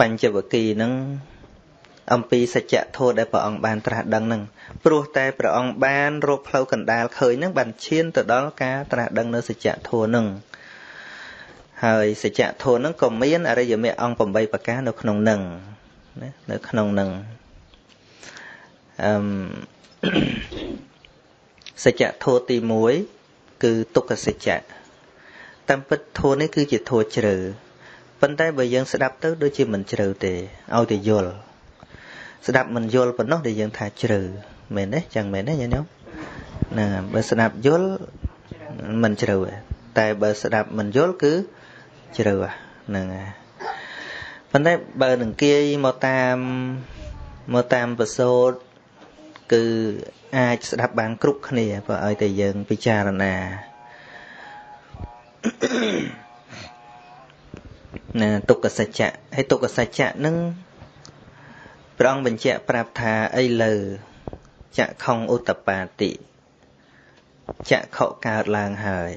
បញ្ចវគិហ្នឹងអំពីសច្ចធម៌ដែលព្រះអង្គបានត្រាស់ដឹងហ្នឹងព្រោះតែព្រះអង្គបានរកផ្លូវកណ្ដាលឃើញហ្នឹងបានឈានទៅដល់ការត្រាស់ដឹងនៅសច្ចធម៌ហ្នឹងហើយសច្ចធម៌ហ្នឹងក៏មានអរិយមគ្គអង្គ8ប្រការនៅក្នុងហ្នឹងណានៅក្នុងហ្នឹងអឺមសច្ចធម៌ទី1គឺទុក្ខសច្ចៈតាមពិតធម៌នេះគឺជាធម៌ជ្រៅ ប៉ុន្តែបើយើងស្ដាប់ទៅដូចជាមិនជ្រៅទេឲ្យតែយល់ស្ដាប់មិនយល់ប៉ុណ្ណោះដែលយើងថាជ្រៅមែនទេចឹងមែនទេញាតិញោមណាបើស្ដាប់យល់មិនជ្រៅតែបើស្ដាប់មិនយល់គឺជ្រៅហ្នឹងហើយប៉ុន្តែបើនឹងគាយមកតាមមកតាមប្រសូតគឺអាចស្ដាប់បានគ្រប់គ្នាបើឲ្យតែយើងពិចារណា ណាទុក្ខសច្ចៈហើយទុក្ខសច្ចៈនឹងព្រះអង្គបញ្ជាក់ប្រាប់ថាអីលើចក្ខុងឧតបាតិចក្ខុកើតឡើងហើយ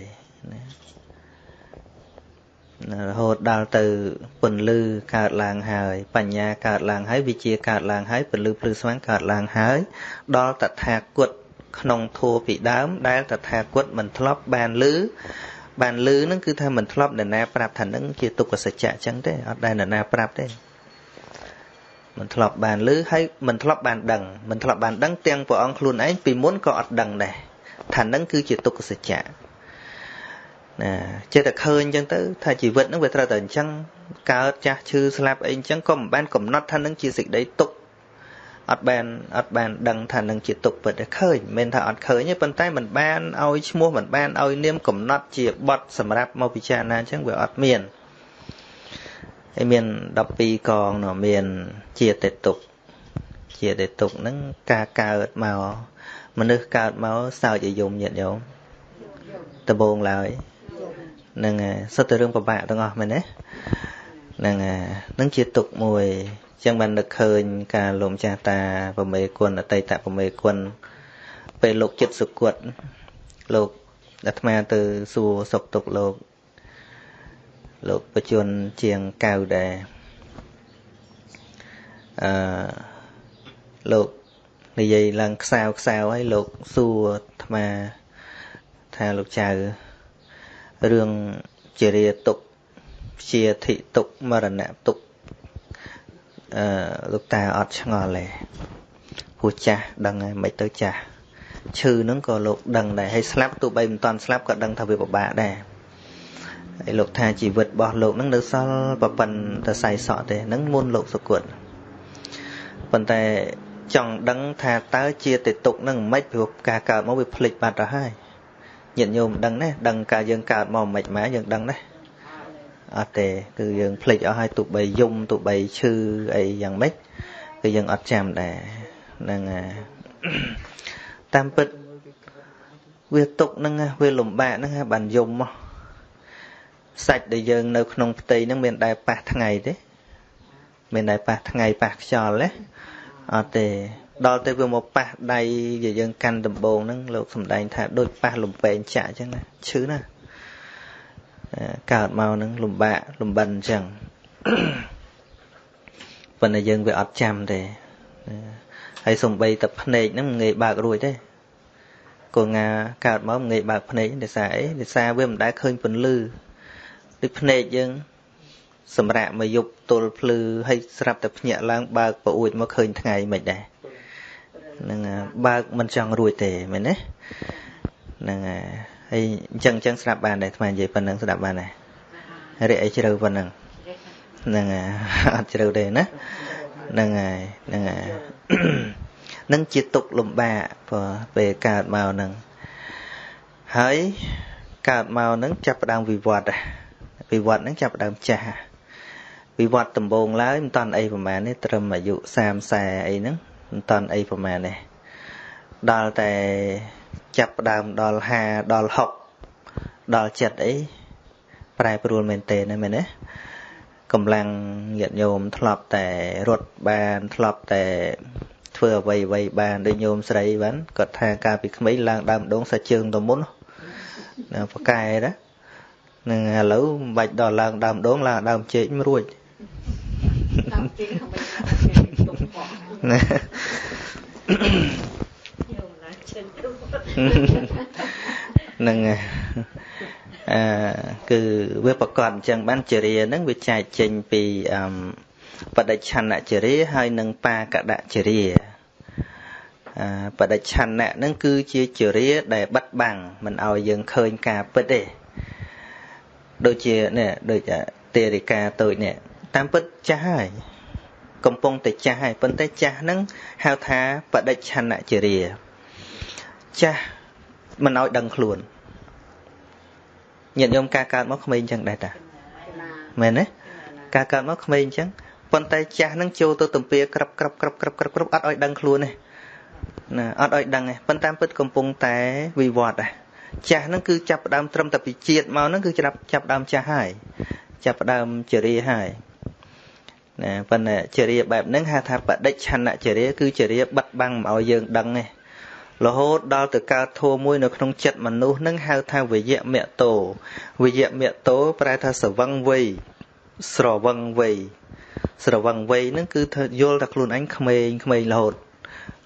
ណារហូតដល់ទៅពន្លឺកើតឡើងហើយ បញ្ញាកើតឡើងហើយវិជាកើតឡើងហើយពន្លឺភ្លឺស្វាងកើតឡើងហើយ ដល់តថាគតក្នុងធัวពីដើមដែលតថាគតមិនធ្លាប់បានលឺ បានលឺហ្នឹងគឺថាមិនធ្លាប់នរណាប្រាប់ថានឹងជាទុក្ខសច្ចៈអញ្ចឹងទេអត់ដែលនរណាប្រាប់ទេមិនធ្លាប់បានឮហើយមិនធ្លាប់បានដឹងមិនធ្លាប់បានដឹងទាំងព្រះអង្គខ្លួនឯងពីមុនក៏អត់ដឹងដែរថានឹងគឺជាទុក្ខសច្ចៈណាចេះតែឃើញអញ្ចឹងទៅថាជីវិតហ្នឹងវាត្រូវតែអញ្ចឹងកើតចាស់ឈឺស្លាប់អីអញ្ចឹងក៏មិនបានកំណត់ថានឹងជាសេចក្តីទុក្ខ អត់បានអត់បានដឹងថានឹងជាទុក្ខពិតតែឃើញមិនថាអត់ឃើញទេប៉ុន្តែมันបានឲ្យឈ្មោះมันបានឲ្យនាមកំណត់ជាបត់សម្រាប់មកពិចារណាអញ្ចឹងវាអត់មានហើយមាន12កងនោះមានជាតេតុកជាតេតុកហ្នឹងការកើតមកមនុស្សកើតមកសើចឲ្យយំញាតញោមដំបងឡើយហ្នឹងសុទ្ធតែរឿងពិបាកទាំងអស់មែនទេហ្នឹងហ្នឹងជាទុកមួយ ចឹងបាននឹកឃើញការលោមចាស់តាប្រមេគុណអតីតប្រមេគុណពេលលោកចិត្តសុគតលោកអាត្មាទៅសួរសុខទុក្ខលោក លោកបជនជាងកៅដែរអឺលោកនិយាយឡើងខ្សៅខ្សៅឲ្យលោកសួរអាត្មាថាលោកចៅរឿងជារាទុកជាធិទុកមរណៈទុក អឺលោកតាអត់ឆ្ងល់ទេព្រោះចាស់ដឹងហើយមិនទៅចាស់ឈឺហ្នឹងក៏លោកដឹងដែរហើយស្លាប់ទោះបីមិនតាន់ស្លាប់ក៏ដឹងថាវាពិបាកដែរហើយលោកថាជីវិតរបស់លោកនឹងនៅសល់ប្រពន្ធទៅសៃសក់ទេនឹងមុនលោកសុគតប៉ុន្តែចង់ដឹងថាតើជាទេទុកនឹងមិនព្រោះការកើតមកវាភ្លេចបាត់ទៅហើយញាតិញោមដឹងណាដឹងការយើងកើតមកមិនម៉ែយើងដឹងណា អត់ទេគឺយើងភ្លេចអស់ហើយទោះបីយំទោះបីឈឺអីយ៉ាងម៉េចគឺយើងអត់ចាំដែរហ្នឹងតាមពិតវាទុកហ្នឹងវាលំបាកហ្នឹងបានយំមកសាច់ដែលយើងនៅក្នុងផ្ទៃហ្នឹងមានដែរប៉ះថ្ងៃទេមានដែរប៉ះថ្ងៃប៉ះខ្យល់ទេអត់ទេដល់ទៅវាមកប៉ះដៃដែលយើងកាន់ដំបងហ្នឹងលោកសំដែងថាដូចប៉ះលំពេងចាក់អញ្ចឹងណាឈឺណា កើតមកហ្នឹងលំបាកលំបិនអញ្ចឹងប៉ុន្តែយើងវាអត់ចាំទេហើយសំបីតែភ្នែកហ្នឹងមិនងាយបើករួចទេកូនងាកើតមកមិនងាយបើកភ្នែកដោយសារអីដោយសារវាមិនដែលឃើញពន្លឺដូចភ្នែកយើងសម្រាប់មកយប់ទល់ភ្លឺហើយស្រាប់តែភ្ញាក់ឡើងបើកប្រអួចមកឃើញថ្ងៃមិនដែរហ្នឹងបើកមិនចង់រួចទេមែនទេហ្នឹងហើយ អញ្ចឹងអញ្ចឹងស្ដាប់បានដែរថ្មនិយាយប៉ុណ្្នឹងស្ដាប់បានដែររីអីជ្រៅប៉ុណ្្នឹងហ្នឹងអត់ជ្រៅទេណាហ្នឹងហើយហ្នឹងហើយនឹងជាទុកលំបាកព្រោះពេលកើតមកហ្នឹងហើយកើតមកហ្នឹងចាប់ផ្ដើមវិវត្តវិវត្តហ្នឹងចាប់ផ្ដើមចាស់វិវត្តដំបូងឡើយមិនតាន់អីប្រហែលនេះត្រឹមអាយុ30 40អីហ្នឹងមិនតាន់អីប្រហែលនេះដល់តែ ចាប់ផ្ដើមដល់50ដល់60ដល់70អីប្រែប្រួលមែនតើណាមែនទេកម្លាំងញាតិញោមធ្លាប់តែរត់បានធ្លាប់តែធ្វើអ្វីអ្វីបានដូចញោមស្រីបានគាត់ថាកាលពីក្មេងឡើងដើមដងសាជើងទៅមុនណាប្រកែណានឹងឥឡូវមិនបាច់ដល់ឡើងដើមដងឡើងដើមជែកមិនរួចតាមទី không phải tuần bỏ ណា ហ្នឹងហើយអឺគឺវាប្រកបអញ្ចឹងបានចរិយាហ្នឹងវាចែកចេញពីអឺបដិច្ឆន្នចរិយាហើយនិងបាកដចរិយាអឺបដិច្ឆន្នៈហ្នឹងគឺជាចរិយាដែលបិទបាំងមិនឲ្យយើងឃើញការពិតទេដូចជានេះដូចទេរិកាតូចនេះតាមពិតចាស់ហើយកំពុងតែចាស់ហើយប៉ុន្តែចាស់ហ្នឹងហៅថាបដិច្ឆន្នចរិយា ចាស់មិនឲ្យដឹងខ្លួនញាតិញោមការកើតមកក្មេងអញ្ចឹងដែរតាមែនទេការកើតមកក្មេងអញ្ចឹងប៉ុន្តែចាស់នឹងចូលទៅទំពាក្រាប់ក្រាប់ក្រាប់ក្រាប់ក្រាប់ក្រាប់អត់ឲ្យដឹងខ្លួនទេណាអត់ឲ្យដឹងទេប៉ុន្តែពិតកំពុងតែវិវត្តដែរចាស់នឹងគឺចាប់ផ្ដើមត្រឹមតែពីជាតិមកនឹងគឺចាប់ចាប់ផ្ដើមចាស់ហើយចាប់ផ្ដើមចរិយាហើយណាប៉ុន្តែចរិយាបែបហ្នឹងហៅថាបដិច្ឆន្នចរិយាគឺចរិយាបិទបាំងមិនឲ្យយើងដឹងទេ រហូតដល់ទៅកើតធัวមួយនៅក្នុងចិត្តមនុស្សនឹងហៅថាវយៈមតោវយៈមតោប្រែថាសវឹងវ័យស្រវឹងវ័យស្រវឹងវ័យហ្នឹងគឺធ្វើយល់តែខ្លួនអញក្មេងក្មេងរហូត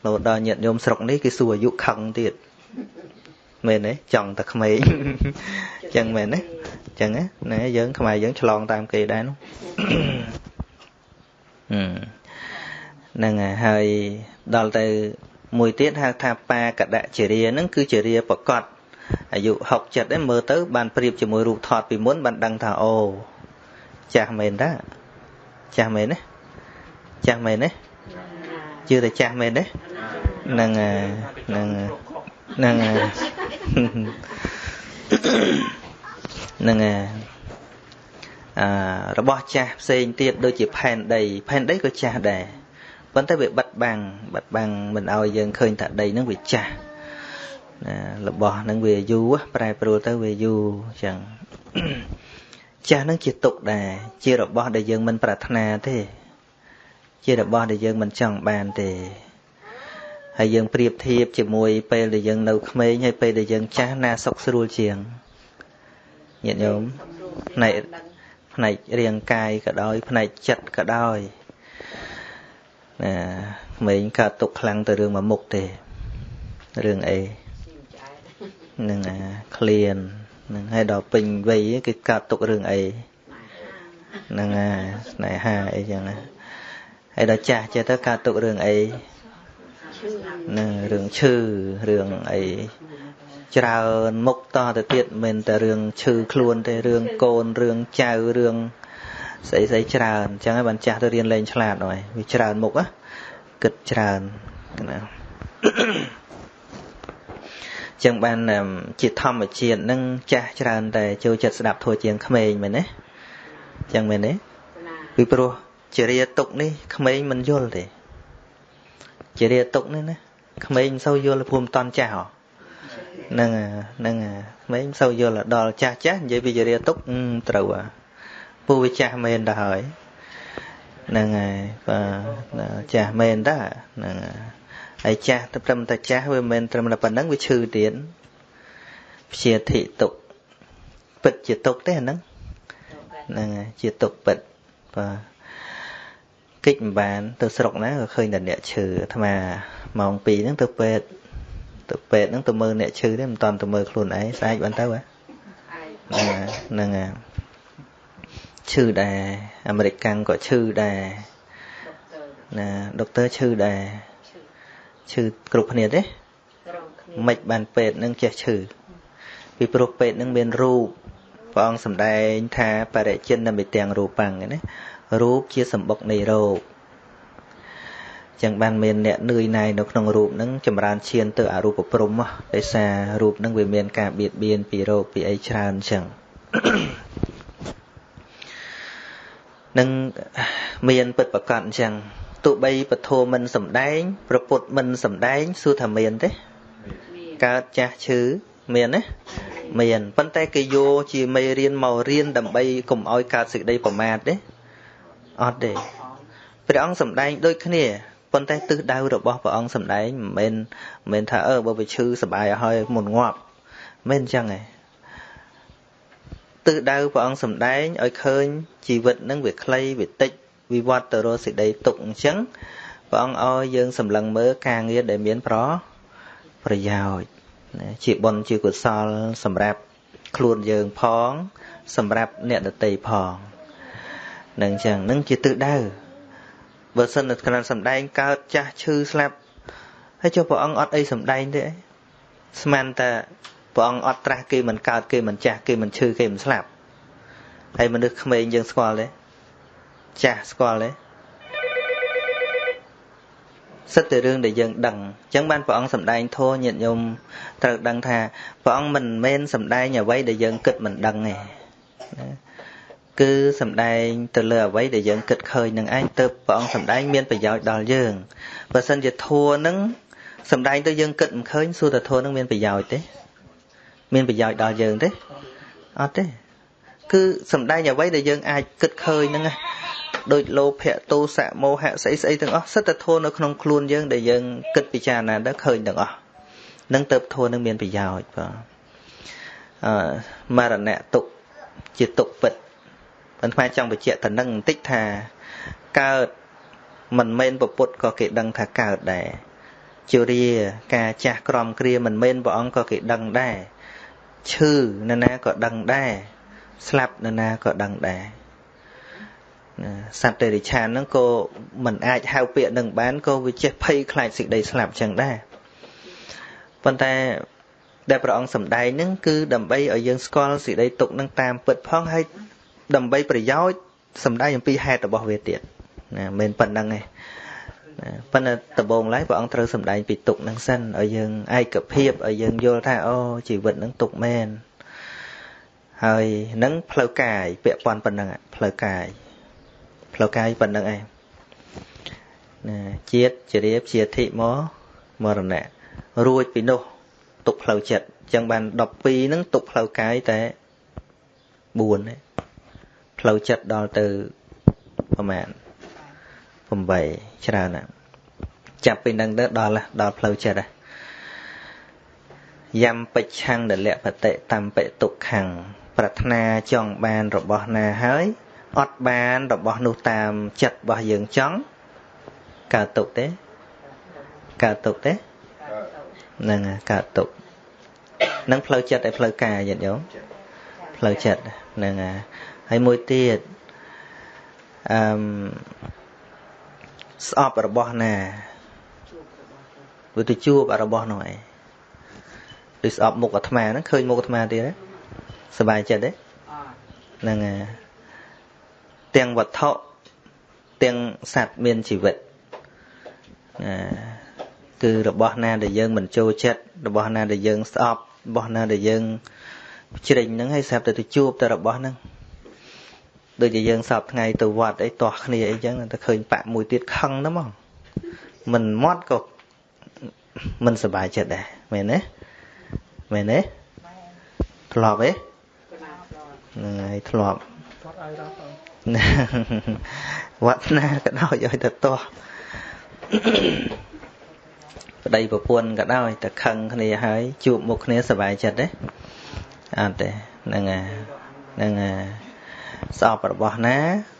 រហូតដល់ញាតិញោមស្រុកនេះគេសួរអាយុខឹងទៀតមែនទេចង់តែក្មេងអញ្ចឹងមែនទេអញ្ចឹងណាយើងខ្មែរយើងឆ្លងតាមគេដែរនោះហ្នឹងហើយដល់ទៅ មួយទៀតហៅថាបាកដចរិយាហ្នឹងគឺជារាប្រកបអាយុ6 7ហ្នឹងមើលទៅបានប្រៀបជាមួយរូបថតពីមុនបានដឹងថាអូចាស់មែនតាចាស់មែនទេចាស់មែនទេជឿតែចាស់មែនទេហ្នឹងហ្នឹងហ្នឹងហ្នឹងអឺរបស់ចាស់ផ្សេងទៀតដូចជាផែនដីផែនដីក៏ចាស់ដែរ ប៉ុន្តែវាបិទបាំងបិទបាំងមិនឲ្យយើងឃើញថាដីហ្នឹងវាចាស់ណារបស់ហ្នឹងវាយូរប្រែប្រួលទៅវាយូរអញ្ចឹងចាស់ហ្នឹងជាទុកដែរជារបស់ដែលយើងមិនប្រាថ្នាទេ ជារបស់ដែលយើងមិនចង់បានទេហើយយើងប្រៀបធៀបជាមួយពេលដែលយើងនៅក្មេងហើយពេលដែលយើងចាស់ណាសុខស្រួលជាងញាតិញោមផ្នែកផ្នែករាងកាយក៏ដោយផ្នែកចិត្តក៏ដោយ ណាក្មេងកើតទុកខ្លាំងទៅរឿងមួយមុខទេរឿងអីនឹងអាក្លៀននឹងឲ្យដល់ពេញវ័យគឺកើតទុករឿងអីហ្នឹងអាស្នេហាអីចឹងណាហើយដល់ចាស់ចេះទៅកើតទុករឿងអីនឹងរឿងឈឺរឿងអីច្រើនមុខតទៅទៀតមិនតែរឿងឈឺខ្លួនទេរឿងកូនរឿងចៅរឿង ស្អីស្អីច្រើនអញ្ចឹងហើយបានចាស់ទៅរៀនលេងឆ្លាតហើយវាច្រើនមុខណាគិតច្រើនណាចឹងបានជាធម្មជាតិនឹងចាស់ច្រើនតែចូលចិត្តស្ដាប់ធัวជាងក្មេងមែនទេចឹងមែនទេពីព្រោះជារាទុកនេះក្មេងមិនយល់ទេជារាទុកនេះណាក្មេងមិនសូវយល់ភូមិតន់ចាស់ហ៎ហ្នឹងហ្នឹងក្មេងមិនសូវយល់ដល់ចាស់ចាស់និយាយពីជារាទុកត្រូវហ่ะ ពូវាចាស់មែនទៅហើយហ្នឹងហើយបាទចាស់មែនតាហ្នឹងហើយចាស់ទៅត្រឹមតែចាស់វាមិនត្រឹមតែប៉ុណ្្នឹងវាឈឺទៀតព្យាធិទុកពិតជាទុកទេអាហ្នឹងហ្នឹងហើយជាទុកពិតបាទកិច្ចមិនបាន ទៅស្រុកណាក៏ឃើញតែអ្នកឈឺអាត្មាម៉ោង2ហ្នឹងទៅពេទ្យទៅពេទ្យហ្នឹងទៅមើលអ្នកឈឺទេមិនតាន់ទៅមើលខ្លួនឯងស្អែកបានទៅហ៎ហ្នឹងហើយ ឈឺដែរអាមេរិកកាំងក៏ឈឺដែរណាដុកទ័រឈឺដែរឈឺគ្រប់គ្នាទេមិនបានពេទ្យនឹងចេះឈឺពីព្រោះពេទ្យនឹងមានរូបព្រះអង្គសម្ដែងថាបរិជិននិមិទាំងរូបាំងណារូបជាសម្បុកនៃរោគចឹងបានមានអ្នកនឿយណាយនៅក្នុងរូបហ្នឹងចម្រើនឈានទៅអរូបព្រំដោយសាររូបហ្នឹងវាមានការបៀតបៀនពីរោគពីអីច្រើនចឹង នឹងមានពិតប្រកបអញ្ចឹងទោះបីពធមិនសំដែង ប្រពុតមិនសំដែងសួរថាមានទេកើតចាស់ឈឺមានទេមានប៉ុន្តែគេយកជាមេរៀនមករៀនដើម្បីកុំឲ្យកើតសេចក្តីប្រមាទទេអត់ទេព្រះអង្គសំដែងដូចគ្នាប៉ុន្តែទិសដៅរបស់ព្រះអង្គសំដែងមិនមែនមិនមែនថាអឺបើវាឈឺសបាយឲ្យមុនងាប់មិនអញ្ចឹងទេ ទិសដៅព្រះអង្គសំដែងឲ្យឃើញជីវិតនឹងវាខ្លីវាតិចវិវត្តទៅរកសេចក្តីទុកអញ្ចឹងព្រះអង្គឲ្យយើងសម្លឹងមើលការងារដែលមានប្រប្រយោជន៍ជាបុណ្យជាកុសលសម្រាប់ខ្លួនយើងផង សម្រាប់អ្នកដទៃផងនឹងអញ្ចឹងនឹងជាទិសដៅបើសិនតែក្រានសំដែងកើតចាស់ឈឺស្លាប់ហើយចុះព្រះអង្គអត់អីសំដែងទេស្មានតែ ព្រះអង្គអត់ត្រាស់គេមិនកើតគេមិនចាស់គេមិនឈឺគេមិនស្លាប់ហើយមនុស្សក្មេងយើងស្គាល់ទេចាស់ស្គាល់ទេសិតតែរឿងដែលយើងដឹងអញ្ចឹងបានព្រះអង្គសម្ដែងធម៌ញាតិញោមត្រូវដឹងថាព្រះអង្គមិនមែនសម្ដែងអ្វីដែលយើងគិតមិនដឹងទេគឺសម្ដែងទៅលើអ្វីដែលយើងគិតឃើញនឹងឯងទៅព្រះអង្គសម្ដែងមានប្រយោជន៍ដល់យើងបើសិនជាធัวនឹងសម្ដែងទៅយើងគិតមិនឃើញសួរតែធัวនឹងមានប្រយោជន៍ទេ មានប្រយោជន៍ដល់យើងទេអត់ទេគឺសំដែងអ្វីដែលយើងអាចគិតឃើញហ្នឹងណាដូចលោភៈទោសៈមោហៈស្អីស្អីទាំងអស់សិតតែធួនៅក្នុងខ្លួនយើងដែលយើងគិតពិចារណាទៅឃើញទាំងអស់នឹងទៅធួនឹងមានប្រយោជន៍បាទអឺមរណៈទុកជាទុកពិតប៉ុន្តែចង់បញ្ជាក់ទៅនឹងបន្តិចថាកើតមិនមែនពពុទ្ធក៏គេដឹងថាកើតដែរជរាការចាស់ក្រំគ្រាមិនមែនព្រះអង្គក៏គេដឹងដែរ ឈឺនរណាក៏ដឹងដែរស្លាប់នរណាក៏ដឹងដែរសត្វតិរិឆានហ្នឹងក៏មិនអាចហៅពាក្យនឹងបានក៏វាចេះភ័យខ្លាចសេចក្តីស្លាប់ចឹងដែរប៉ុន្តែដែលព្រះអង្គសម្ដែងហ្នឹងគឺដើម្បីឲ្យយើងស្គាល់សេចក្តីទុកនឹងតាមពិតផងហើយដើម្បីប្រយោជន៍សម្ដែងអំពីហេតុរបស់វាទៀតណាមិនប៉ុណ្្នឹងទេ ណាប៉ុន្តែដំបូងឡើយព្រះអង្គត្រូវសម្ដែងពីទុកនឹងសិនឲ្យយើងឯកភាពឲ្យយើងយល់ថាអូជីវិតនឹងទុកមែនហើយនឹងផ្លូវកាយពាក់ព័ន្ធប៉ុណ្ណឹងផ្លូវកាយផ្លូវកាយប៉ុណ្ណឹងឯងណាជាតិជារៀបជាធិមកមរណៈរួចពីនោះទុកផ្លូវចិត្តអញ្ចឹងបាន12ហ្នឹងទុកផ្លូវកាយតែ4ទេផ្លូវចិត្តដល់ទៅប្រហែល 8ច្រើនណាស់ចាប់ពីនឹងទៅដល់ដល់ផ្លូវចិត្តហ្នឹងយំបិច្ឆੰដលៈបតិតំបិទុក្ខੰប្រាថ្នាចង់បានរបស់ណាហើយអត់បានរបស់នោះតាមចិត្តរបស់យើងចង់កើតទុកទេកើតទុកទេហ្នឹងកើតទុកនឹងផ្លូវចិត្តឯផ្លូវកាយញាតិញោមផ្លូវចិត្តហ្នឹងហើយមួយទៀតអឺ ស្អប់របស់ណាវាទៅជួបរបស់នោះឯងដូចស្អប់មុខអាត្មាហ្នឹងឃើញមុខអាត្មាទៀតទេសบายចិត្តទេហ្នឹងហើយទាំងវត្ថុទាំងសត្វមានជីវិតណាគឺរបស់ណាដែលយើងមិនចូលចិត្តរបស់ណាដែលយើងស្អប់របស់ណាដែលយើងជ្រិញហ្នឹងឲ្យស្រាប់តែទៅជួបតែរបស់ហ្នឹង ដូចជាយើងសពថ្ងៃទៅវត្តអីទាស់គ្នាអីចឹងតែឃើញបាក់មួយទៀតខឹងណាមកមិនមាត់ក៏មិនសប្បាយចិត្តដែរមែនទេមែនទេធ្លាប់ទេហ្នឹងហើយធ្លាប់វត្តណាក៏ដោយឲ្យទៅទាស់ប្តីប្រពន្ធក៏ដោយតែខឹងគ្នាហើយជួបមុខគ្នាសប្បាយចិត្តទេអត់ទេហ្នឹងហើយហ្នឹងហើយ ស្អប់របស់ណា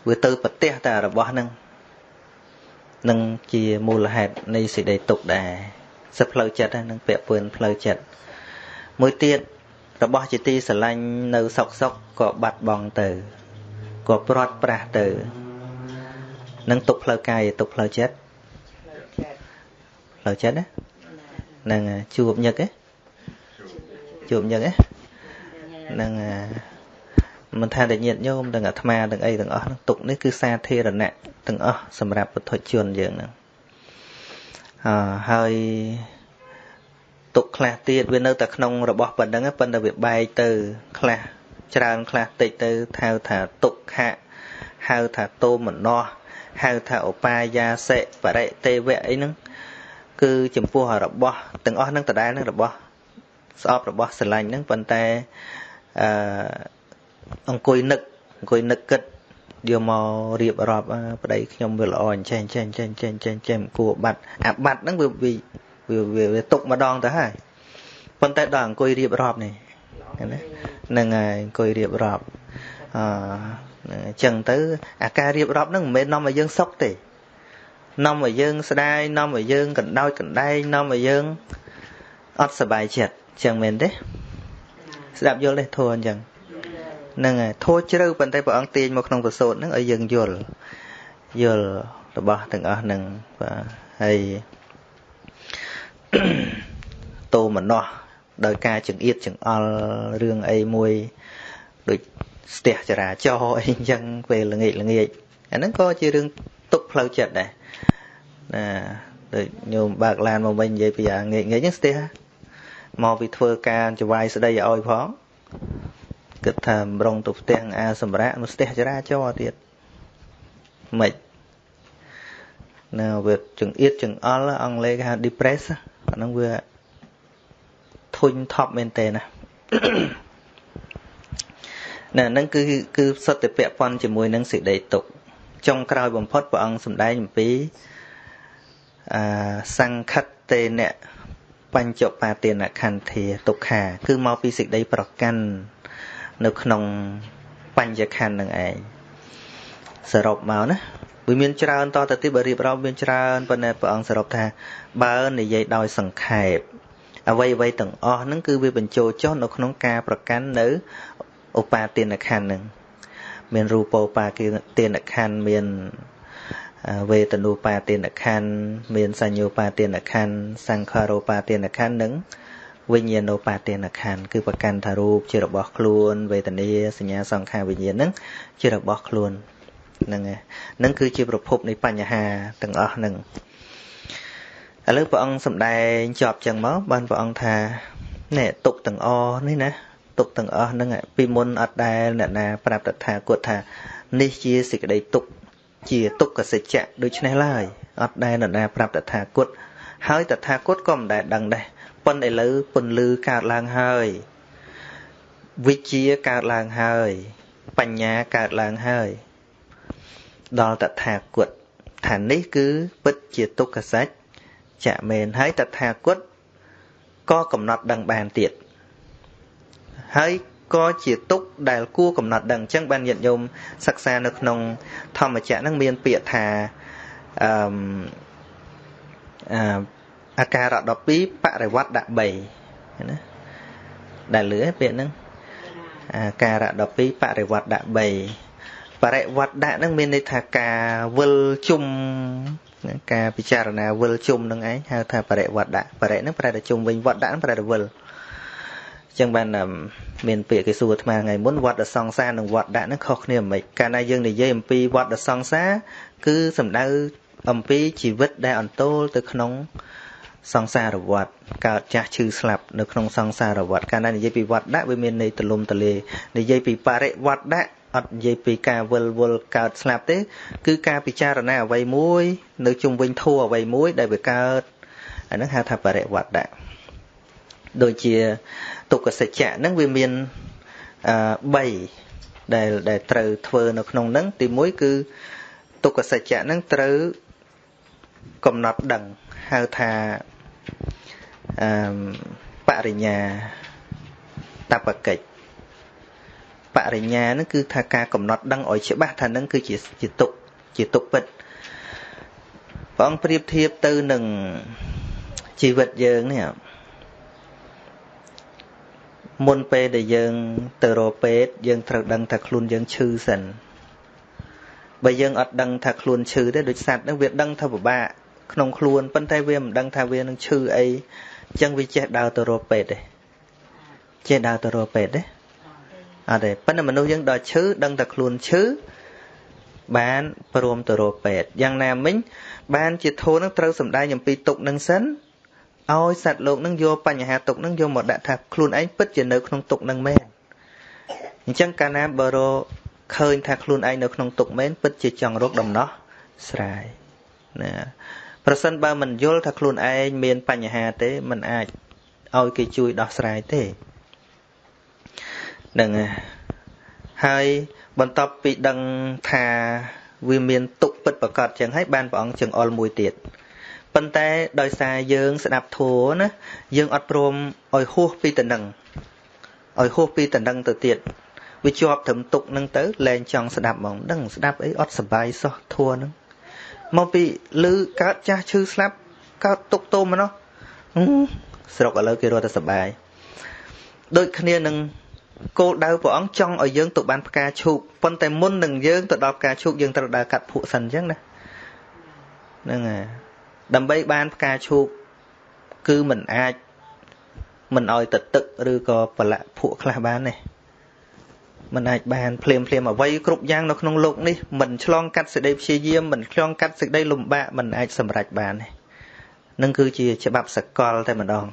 វាទៅប្រទេសតែរបស់ហ្នឹងនឹងជាមូលហេតុនៃសេចក្តីទុក្ខដែរសិទ្ធផ្លូវចិត្តនឹងពាក់ព័ន្ធផ្លូវចិត្តមួយទៀតរបស់ជាទីស្រឡាញ់នៅសុកសុកក៏បាត់បង់ទៅក៏ព្រាត់ប្រាសទៅនឹងទុកផ្លូវកាយទុកផ្លូវចិត្តផ្លូវចិត្តណានឹងជួបញឹកទេជួបញឹកទេនឹង មិនថាតែញាតញោមទាំងអាត្មាទាំងអីទាំងអស់ហ្នឹងទុកនេះគឺសាធារណៈទាំងអស់សម្រាប់ពុទ្ធជនយើងហ្នឹងអឺហើយទុកខ្លះទៀតវានៅតែក្នុងរបស់ប៉ុណ្្នឹងប៉ុន្តែវាបែកទៅខ្លះច្រើនខ្លះតិចទៅហៅថាទុក្ខៈហៅថាតោមនោហៅថាឧបាយាសិបរិទេវៈអីហ្នឹងគឺចំពោះរបស់ទាំងអស់ហ្នឹងដដែលហ្នឹងរបស់ស្អប់របស់ស្រឡាញ់ហ្នឹងប៉ុន្តែអឺ អង្គុយនឹកអង្គុយនឹកគិតយកមករៀបរាប់ប្តីខ្ញុំវាល្អអញ្ចឹងចេះចេះចេះចេះចេះគួរបាត់អាបាត់ហ្នឹងវាវាវាຕົកម្ដងទៅហើយប៉ុន្តែដល់អង្គុយរៀបរាប់នេះណាហ្នឹងហើយអង្គុយរៀបរាប់អឺអញ្ចឹងទៅអាការរៀបរាប់ហ្នឹងមិនមែននាំឲ្យយើងសុខទេនាំឲ្យយើងស្ដាយនាំឲ្យយើងកណ្ដោចកណ្ដែងនាំឲ្យយើងអត់សុបាយចិត្តអញ្ចឹងមែនទេស្ដាប់យល់ទេធួអញ្ចឹង ហ្នឹងហើយធัวជ្រៅប៉ុន្តែព្រះអង្គទាញមកក្នុងប្រសូតហ្នឹងឲ្យយើងយល់យល់របស់ទាំងអស់ហ្នឹងបាទហើយតោមនោះដោយការចង្អៀតចង្អល់រឿងអីមួយដូចស្ទះចរាចរអីអញ្ចឹងពេលល្ងាចល្ងាចអាហ្នឹងក៏ជារឿងទុកផ្លូវចិត្តដែរណាដូចញោមបើកឡានមកវិញនិយាយពីអាងាកងាកហ្នឹងស្ទះមកពីធ្វើការចវាយស្ដីឲ្យផង គិតថាម្រងទៅផ្ទះអាសម្រាប់មកស្ទះចរាចរទៀតមិនណាវាចង្អៀតចង្អល់អង់គ្លេសគេហៅ depress អាហ្នឹងវាធុញថប់មែនតើណាណាហ្នឹងគឺគឺសុទ្ធតែពាក់ព័ន្ធជាមួយនឹងសេចក្តីទុក្ខចុងក្រោយបំផុតព្រះអង្គសម្ដែងអំពីអាសង្ខិតតេនៈបញ្ចុបាទានខន្ធាទុក្ខា គឺមកពីសេចក្តីប្រកាន់ នៅក្នុងបញ្ញខណ្ឌនឹងឯងសរុបមកណាវាមានច្រើនតទៅទៀតបើរៀបរាប់មានច្រើនប៉ុន្តែព្រះអង្គសរុបថា បើនិយាយដោយសង្ខេបអ្វីអ្វីទាំងអស់ហ្នឹងគឺវាបញ្ចូលចុះនៅក្នុងការប្រកាន់នៅឧបាទានខណ្ឌហ្នឹងមានរូបោបាទានខណ្ឌមានវេទនូបាទានខណ្ឌមានសញ្ញោបាទានខណ្ឌសង្ខារោបាទានខណ្ឌនិង វិញ្ញាណោបាទានខណ្ឌគឺប្រកាន់ថារូបជារបស់ខ្លួន វេទនាសញ្ញាសង្ខារវិញ្ញាណហ្នឹងជារបស់ខ្លួនហ្នឹងហ្នឹងគឺជាប្រភពនៃបញ្ហាទាំងអស់ហ្នឹងឥឡូវព្រះអង្គសម្ដែងចប់ចឹងមកបានព្រះអង្គថានេះទុកទាំងអនេះណាទុកទាំងអស់ហ្នឹងពីមុនអត់ដែលអ្នកណាប្រាប់តថាគតថានេះជាសេចក្តីទុកជាទុក្ខសច្ចៈដូច្នេះឡើយអត់ដែលអ្នកណាប្រាប់តថាគតហើយតថាគតក៏មិនដែលដឹងដែរ ប៉ុន្តែឥឡូវពន្លឺកើតឡើងហើយវិជ្ជាកើតឡើងហើយ បញ្ញាកើតឡើងហើយដល់តថាគតថានេះគឺពិតជាទុក្ខសច្ចៈមែនហើយតថាគតក៏កំណត់ដឹងបានទៀតហើយក៏ជាទុកដែលគួរកំណត់ដឹងអញ្ចឹងបានញាតិញោមសិក្សានៅក្នុង ធម្មចក្រហ្នឹងមានពាក្យថាអឺ អាការៈ12បរិវត្តដាក់3ណាដែលលឺពាក្យហ្នឹងអាការៈ12បរិវត្តដាក់3បរិវត្តដាក់ហ្នឹងមានន័យថាការវិលជុំការពិចារណាវិលជុំនឹងឯងហៅថាបរិវត្តដាក់បរិហ្នឹងប្រែតែជុំវិញវត្តដាក់ហ្នឹងប្រែតែវិលចឹងបានមានពាក្យគេសួរអាត្មាថ្ងៃមុនវត្តសង្សារនិងវត្តដាក់ហ្នឹងខុសគ្នាមិនកាលណាយើងនិយាយអំពីវត្តសង្សារគឺសំដៅអំពីជីវិតដែលអន្តោលទៅក្នុង សង្សារវត្តកើតចាស់ឈឺស្លាប់នៅក្នុងសង្សារវត្តកាលណានិយាយពីវត្តដាក់វាមានន័យទលំទលានិយាយពីបរិវត្តដាក់អត់និយាយពីការវិលវល់កើតស្លាប់ទេ គឺការពិចារណាអ្វីមួយ នៅជុំវិញធัวអ្វីមួយ ដែលវាកើតអាហ្នឹងហៅថាបរិវត្តដាក់ដូចជាទុក្ខសច្ចៈហ្នឹងវាមានអឺ3ដែលដែលត្រូវធ្វើនៅក្នុងហ្នឹងទី1គឺទុក្ខសច្ចៈហ្នឹងត្រូវកំណត់ដឹងហៅថា អឺបរិញ្ញាតបកិច្ចបរិញ្ញាហ្នឹងគឺថាការកំណត់ដឹងឲ្យច្បាស់ថានឹងគឺជាជាទុកជាទុកពិតព្រះអង្គប្រៀបធៀបទៅនឹងជីវិតយើងនេះមុនពេលដែលយើងទៅរកពេទ្យយើងត្រូវដឹងថាខ្លួនយើងឈឺសិនបើយើងអត់ដឹងថាខ្លួនឈឺទេដូចសត្វហ្នឹងវាដឹងថាពិបាកក្នុងខ្លួនប៉ុន្តែវាមិនដឹងថាវានឹងឈឺអីអញ្ចឹងវាចេះដើរទៅរកពេទ្យទេចេះដើរទៅរកពេទ្យទេអត់ទេប៉ុន្តែមនុស្សយើងដល់ឈឺដឹងតែខ្លួនឈឺបានព្រមទៅរកពេទ្យយ៉ាងណាមិញ បានជាធូរនឹងត្រូវសំដែងអំពីទុកនឹងសិនឲ្យសត្វលោកនឹងយកបញ្ហាទុកនឹងយកមកដាក់ថាខ្លួនឯងពិតជានៅក្នុងទុកនឹងមែនអញ្ចឹងកាលណាបើរឃើញថាខ្លួនឯងនៅក្នុងទុកមែនពិតជាចង់រកដំណោះស្រាយណា ប្រសិនបើមិនយល់ថាខ្លួនឯងមានបញ្ហាទេมันអាចឲ្យគេជួយដោះស្រាយទេហ្នឹងហើយបន្ទាប់ពីដឹងថាវាមានទុកពិតប្រកបចឹងហើយបានព្រះអង្គចង្អុលមួយទៀតប៉ុន្តែដោយសារយើងស្ដាប់ធัวណាយើងអត់ព្រមឲ្យហួសពីតំណឹងឲ្យហួសពីតំណឹងទៅទៀត វាជាប់ត្រឹមទុកហ្នឹងទៅលែងចង់ស្ដាប់ហ្មងដឹងស្ដាប់អីអត់សบายសោះធัวហ្នឹង មកពីលឺកើតចាស់ឈឺស្លាប់កើតទុកទោមមកនោះស្រុកឥឡូវគេរត់តែសបាយដូចគ្នានឹងគោលដៅព្រះអង្គចង់ឲ្យយើងទៅបានផ្កាឈូកប៉ុន្តែមុននឹងយើងទៅដល់ផ្កាឈូកយើងត្រូវដើរកាត់ភក់សិនអញ្ចឹងណាហ្នឹងហើយដើម្បីបានផ្កាឈូកគឺមិនអាចមិនឲ្យទៅទឹកឬក៏ប្រឡាក់ភក់ខ្លះបានទេ មិនអាចបានភ្លាមភ្លាមអ្វីគ្រប់យ៉ាងនៅក្នុងលោកនេះមិនឆ្លងកាត់សេចក្តីព្យាយាមមិនឆ្លងកាត់សេចក្តីលំបាកមិនអាចសម្រេចបានទេនឹងគឺជាច្បាប់សកលតែម្ដង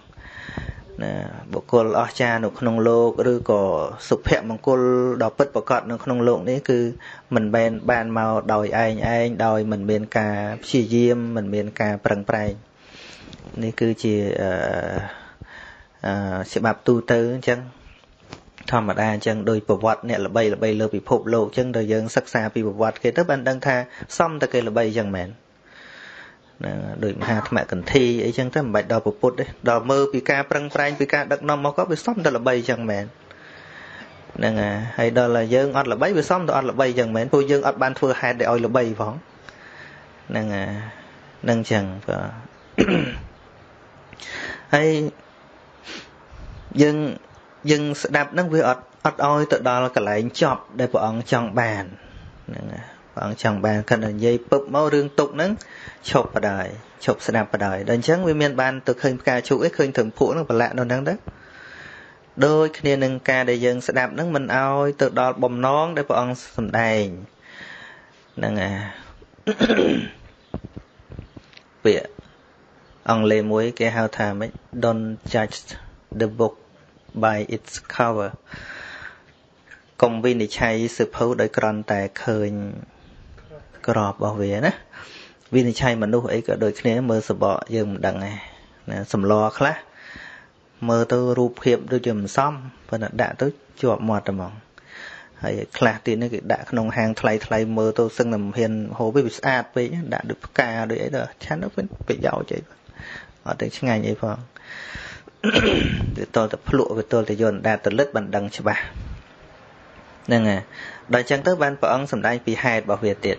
ណាបុគ្គលអស្ចារ្យនៅក្នុងលោកឬក៏សុភមង្គលដ៏ពិតប្រាកដនៅក្នុងលោកនេះគឺមិនមែនបានមកដោយឯងឯងដោយមិនមានការព្យាយាមមិនមានការប្រឹងប្រែងនេះគឺជាអឺច្បាប់ទូទៅអញ្ចឹង ធម្មតាអញ្ចឹងដោយប្រវត្តិអ្នកល្បីល្បីលើពិភពលោកអញ្ចឹងដល់យើងសិក្សាពីប្រវត្តិគេទៅបានដឹងថាសមតែគេល្បីអញ្ចឹងមែនណាដោយមហាថ្មកន្ធីអីចឹងទៅមិនបាច់ដល់ពុទ្ធទេដល់មើលពីការប្រឹងប្រែងពីការដឹកនាំមកក៏វាសមតែល្បីចឹងមែនហ្នឹងហើយដល់តែយើងអត់ល្បីវាសមតែអត់ល្បីចឹងមែនព្រោះយើងអត់បានធ្វើហេតុ để ឲ្យល្បីផងហ្នឹងហ្នឹងចឹងបាទហើយយើង យើងស្ដាប់ហ្នឹងវាអត់អត់ឲ្យទៅដល់កន្លែងចប់ដែលព្រះអង្គចង់បានហ្នឹងព្រះអង្គចង់បានគាត់និយាយពឹបមករឿងទុកហ្នឹងឈប់បដាយឈប់ស្ដាប់បដាយដល់អញ្ចឹងវាមានបានទៅឃើញផ្កាឈូកឯងឃើញត្រឹមភក់ហ្នឹងប្រឡាក់នៅហ្នឹងទៅដូចគ្នានឹងការដែលយើងស្ដាប់ហ្នឹងមិនឲ្យទៅដល់បំណងដែលព្រះអង្គសម្ដែងហ្នឹងអាពាក្យអង់គ្លេសមួយគេហៅថាម៉េច don't judge the book by its cover កុំវិនិច្ឆ័យសភៅដោយក្រន់តែឃើញក្របរបស់វាណាវិនិច្ឆ័យមនុស្សអីក៏ដូចគ្នាមើលសបកយើងមិនដឹងដែរណាសម្លខ្លះមើលទៅរូបភាពដូចជាមិនសមប៉ុន្តែដាក់ទៅជាប់មាត់តែហ្មងហើយខ្លះទៀតនេះគេដាក់ក្នុងហាងថ្លៃថ្លៃមើលទៅសឹងតែមិនហ៊ានហូបវាស្អាតពេកដាក់ដូចផ្កាដូចអីទៅឆាន់ទៅប្រយោជន៍អីអត់ទៅឆ្ងាញ់អីផង វាតតែភ្លក់វាតតែយន្តដាតលិតបានដឹងច្បាស់ហ្នឹងហើយដល់អញ្ចឹងទៅបានព្រះអង្គសម្ដែងពីហេតុរបស់វាទៀត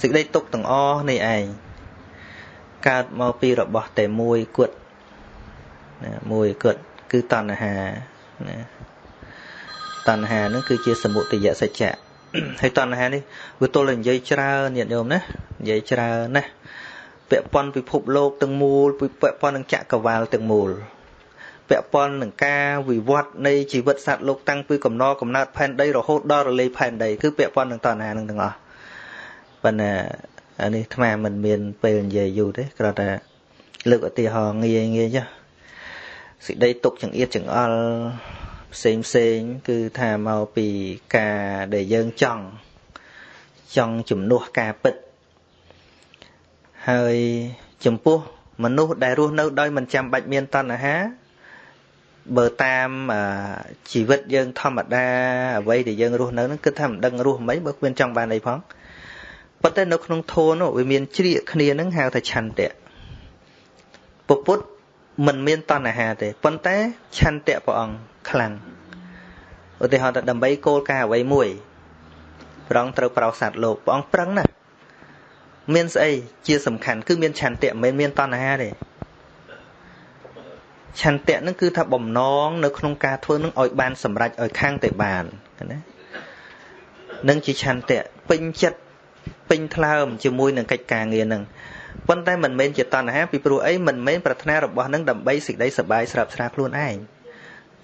សេចក្តីទុកទាំងអស់នេះឯងកើតមកពីរបស់តែមួយគត់ណាមួយគត់គឺតណ្ហាណាតណ្ហានឹងគឺជាសមុទយសច្ចៈហើយតណ្ហានេះវាទល់តែនិយាយច្រើនញាតិញោមណានិយាយច្រើនណាពាក់ព័ន្ធពិភពលោកទាំងមូលពាក់ព័ន្ធនឹងចក្រវាលទាំងមូល ពាក់ព័ន្ធនឹងការវិវត្តនៃជីវិតសត្វលោកតាំងពីកំណកំណើតផែនដីរហូតដល់រលាយផែនដីគឺពាក់ព័ន្ធនឹងតណ្ហានឹងទាំងអស់ប៉ុន្តែអានេះអាត្មាមិនមានពេលនិយាយយូរទេគ្រាន់តែលើកឧទាហរណ៍ងាយងាយចុះសេចក្តីទុកចង្អៀតចង្អល់ផ្សេងផ្សេងគឺថាមកពីការដែលយើងចង់ចង់ជំនួសការពិតហើយចំពោះមនុស្សដែលរស់នៅដោយមិនចាំបាច់មានតណ្ហា បើតាមជីវិតយើងធម្មតាអ្វីដែលយើងរស់នៅហ្នឹងគឺថាមិនដឹងរស់មិនបើគ្មានចង់បានអីផងប៉ុន្តែនៅក្នុងធម៌នោះវាមានជ្រៀកគ្នាហ្នឹងហៅថាឆន្ទៈពពុទ្ធមិនមានតណ្ហាទេប៉ុន្តែឆន្ទៈព្រះអង្គខ្លាំងឧទាហរណ៍ថាដើម្បីគោលការណ៍អ្វីមួយព្រះអង្គត្រូវប្រោសសត្វលោកព្រះអង្គប្រឹងណាស់មានស្អីជាសំខាន់គឺមានឆន្ទៈមិនមែនមានតណ្ហាទេ ឆន្ទៈនឹងគឺថាបំណងនៅក្នុងការធ្វើនឹងឲ្យបានសម្រេចឲ្យខាងតែបានណានឹងជាឆន្ទៈពេញចិត្តពេញថ្លើមជាមួយនឹងកិច្ចការងារនឹងប៉ុន្តែមិនមែនជាតណ្ហាពីព្រោះអីមិនមែនប្រាថ្នារបស់នឹងដើម្បីសេចក្តីសប្បាយស្រាប់ស្រាខ្លួនឯង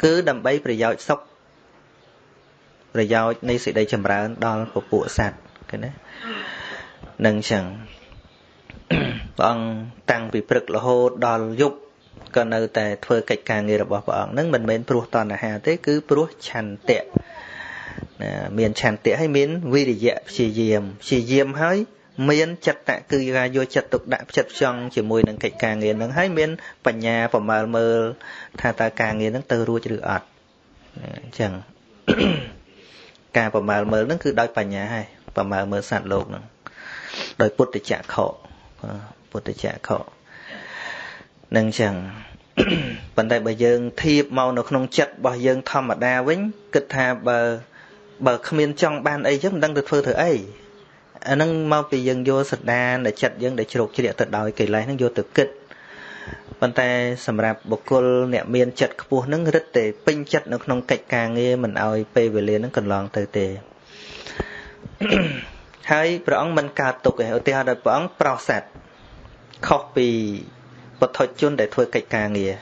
គឺដើម្បីប្រយោជន៍សុខប្រយោជន៍នៃសេចក្តីចម្រើនដល់ពពួកសត្វឃើញទេនឹងចឹងព្រះអង្គតាំងពីព្រឹករហូតដល់យប់ ក៏នៅតែធ្វើកិច្ចការងាររបស់ព្រះអង្គនឹងមិនមែនព្រោះតណ្ហាទេគឺព្រោះឆន្ទៈណាមានឆន្ទៈហើយមានវិរិយៈព្យាយាមព្យាយាមហើយមានចិត្តគឺការយកចិត្តទុកដាក់ចិត្តផ្ចង់ជាមួយនឹងកិច្ចការងារនឹងហើយមានបញ្ញាប្រមើលមើលថាតើការងារនឹងទៅរួចឬអត់អញ្ចឹងការប្រមើលមើលនឹងគឺដោយបញ្ញាហើយប្រមើលមើលសត្វលោកនឹងដោយពុទ្ធចក្ខុពុទ្ធចក្ខុ នឹងអញ្ចឹងប៉ុន្តែបើយើងធៀបមកនៅក្នុងចិត្តរបស់យើងធម្មតាវិញគិតថាបើបើគ្មានចង់បានអីចឹងមិនដឹងទៅធ្វើធ្វើអីអាហ្នឹងមកពីយើងយកសដានដែលចិត្តយើងដែលជ្រោកជ្រាកទៅដោយកិលេសហ្នឹងយកទៅគិតប៉ុន្តែសម្រាប់បុគ្គលអ្នកមានចិត្តខ្ពស់ហ្នឹងរឹតតែពេញចិត្តនៅក្នុងកិច្ចការងារមិនឲ្យពេលវេលាហ្នឹងកន្លងទៅទេហើយព្រះអង្គមិនកើតទុកទេឧទាហរណ៍ដល់ព្រះអង្គប្រោសសត្វខុសពី ពុទ្ធជនដែលធ្វើកិច្ចការងារ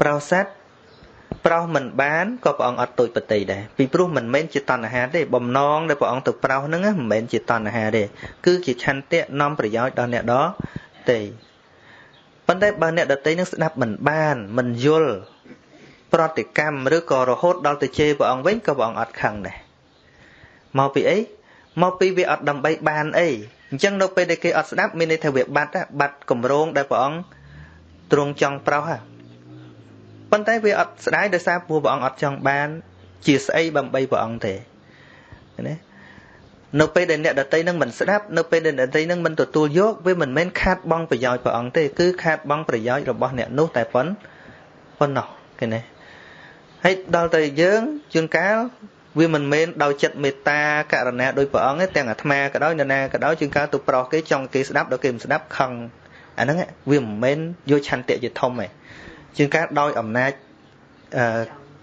ប្រោសសត្វប្រោសមិនបានក៏ព្រះអង្គអត់ទួយបតីដែរពីព្រោះមិនមែនជាតណ្ហាទេបំណងដែលព្រះអង្គទៅប្រោសហ្នឹងមិនមែនជាតណ្ហាទេគឺជាឆន្ទៈនាំប្រយោជន៍ដល់អ្នកដទេប៉ុន្តែបើអ្នកដតីនឹងស្ដាប់មិនបានមិនយល់ប្រតិកម្មឬក៏រហូតដល់ទៅជេរព្រះអង្គវិញក៏ព្រះអង្គអត់ខឹងដែរមកពីអីមកពីវាអត់ដើម្បីបានអីអញ្ចឹងនៅពេលដែលគេអត់ស្ដាប់មានន័យថាវាបាត់បាត់កម្រងដែលព្រះអង្គ ទ្រង់ចង់ប្រោសប៉ុន្តែវាអត់ស្ដាយដោយសារព្រោះព្រះអង្គអត់ចង់បាន ជាស្អីបំបីព្រះអង្គទេណានៅពេលដែលអ្នកដតីនឹងមិនស្ដាប់នៅពេលដែលអ្នកដតីនឹងមិនទទួលយកវាមិនមែនខាតបង់ប្រយោជន៍ព្រះអង្គទេគឺខាតបង់ប្រយោជន៍របស់អ្នកនោះតែប៉ុណ្ប៉ុណ្ណោះឃើញទេហើយដល់ទៅយើងជួនកាលវាមិនមែនដោយចិត្តមេត្តាករណាដោយព្រះអង្គទេទាំងអាត្មាក៏ដោយនរណាក៏ដោយជួនកាលទៅប្រោសគេចង់គេស្ដាប់ដល់គេមិនស្ដាប់ខឹង អាហ្នឹងវាមិនមែនយកឆន្ទៈជាធំទេជួនកាលដោយអំណាចអឺ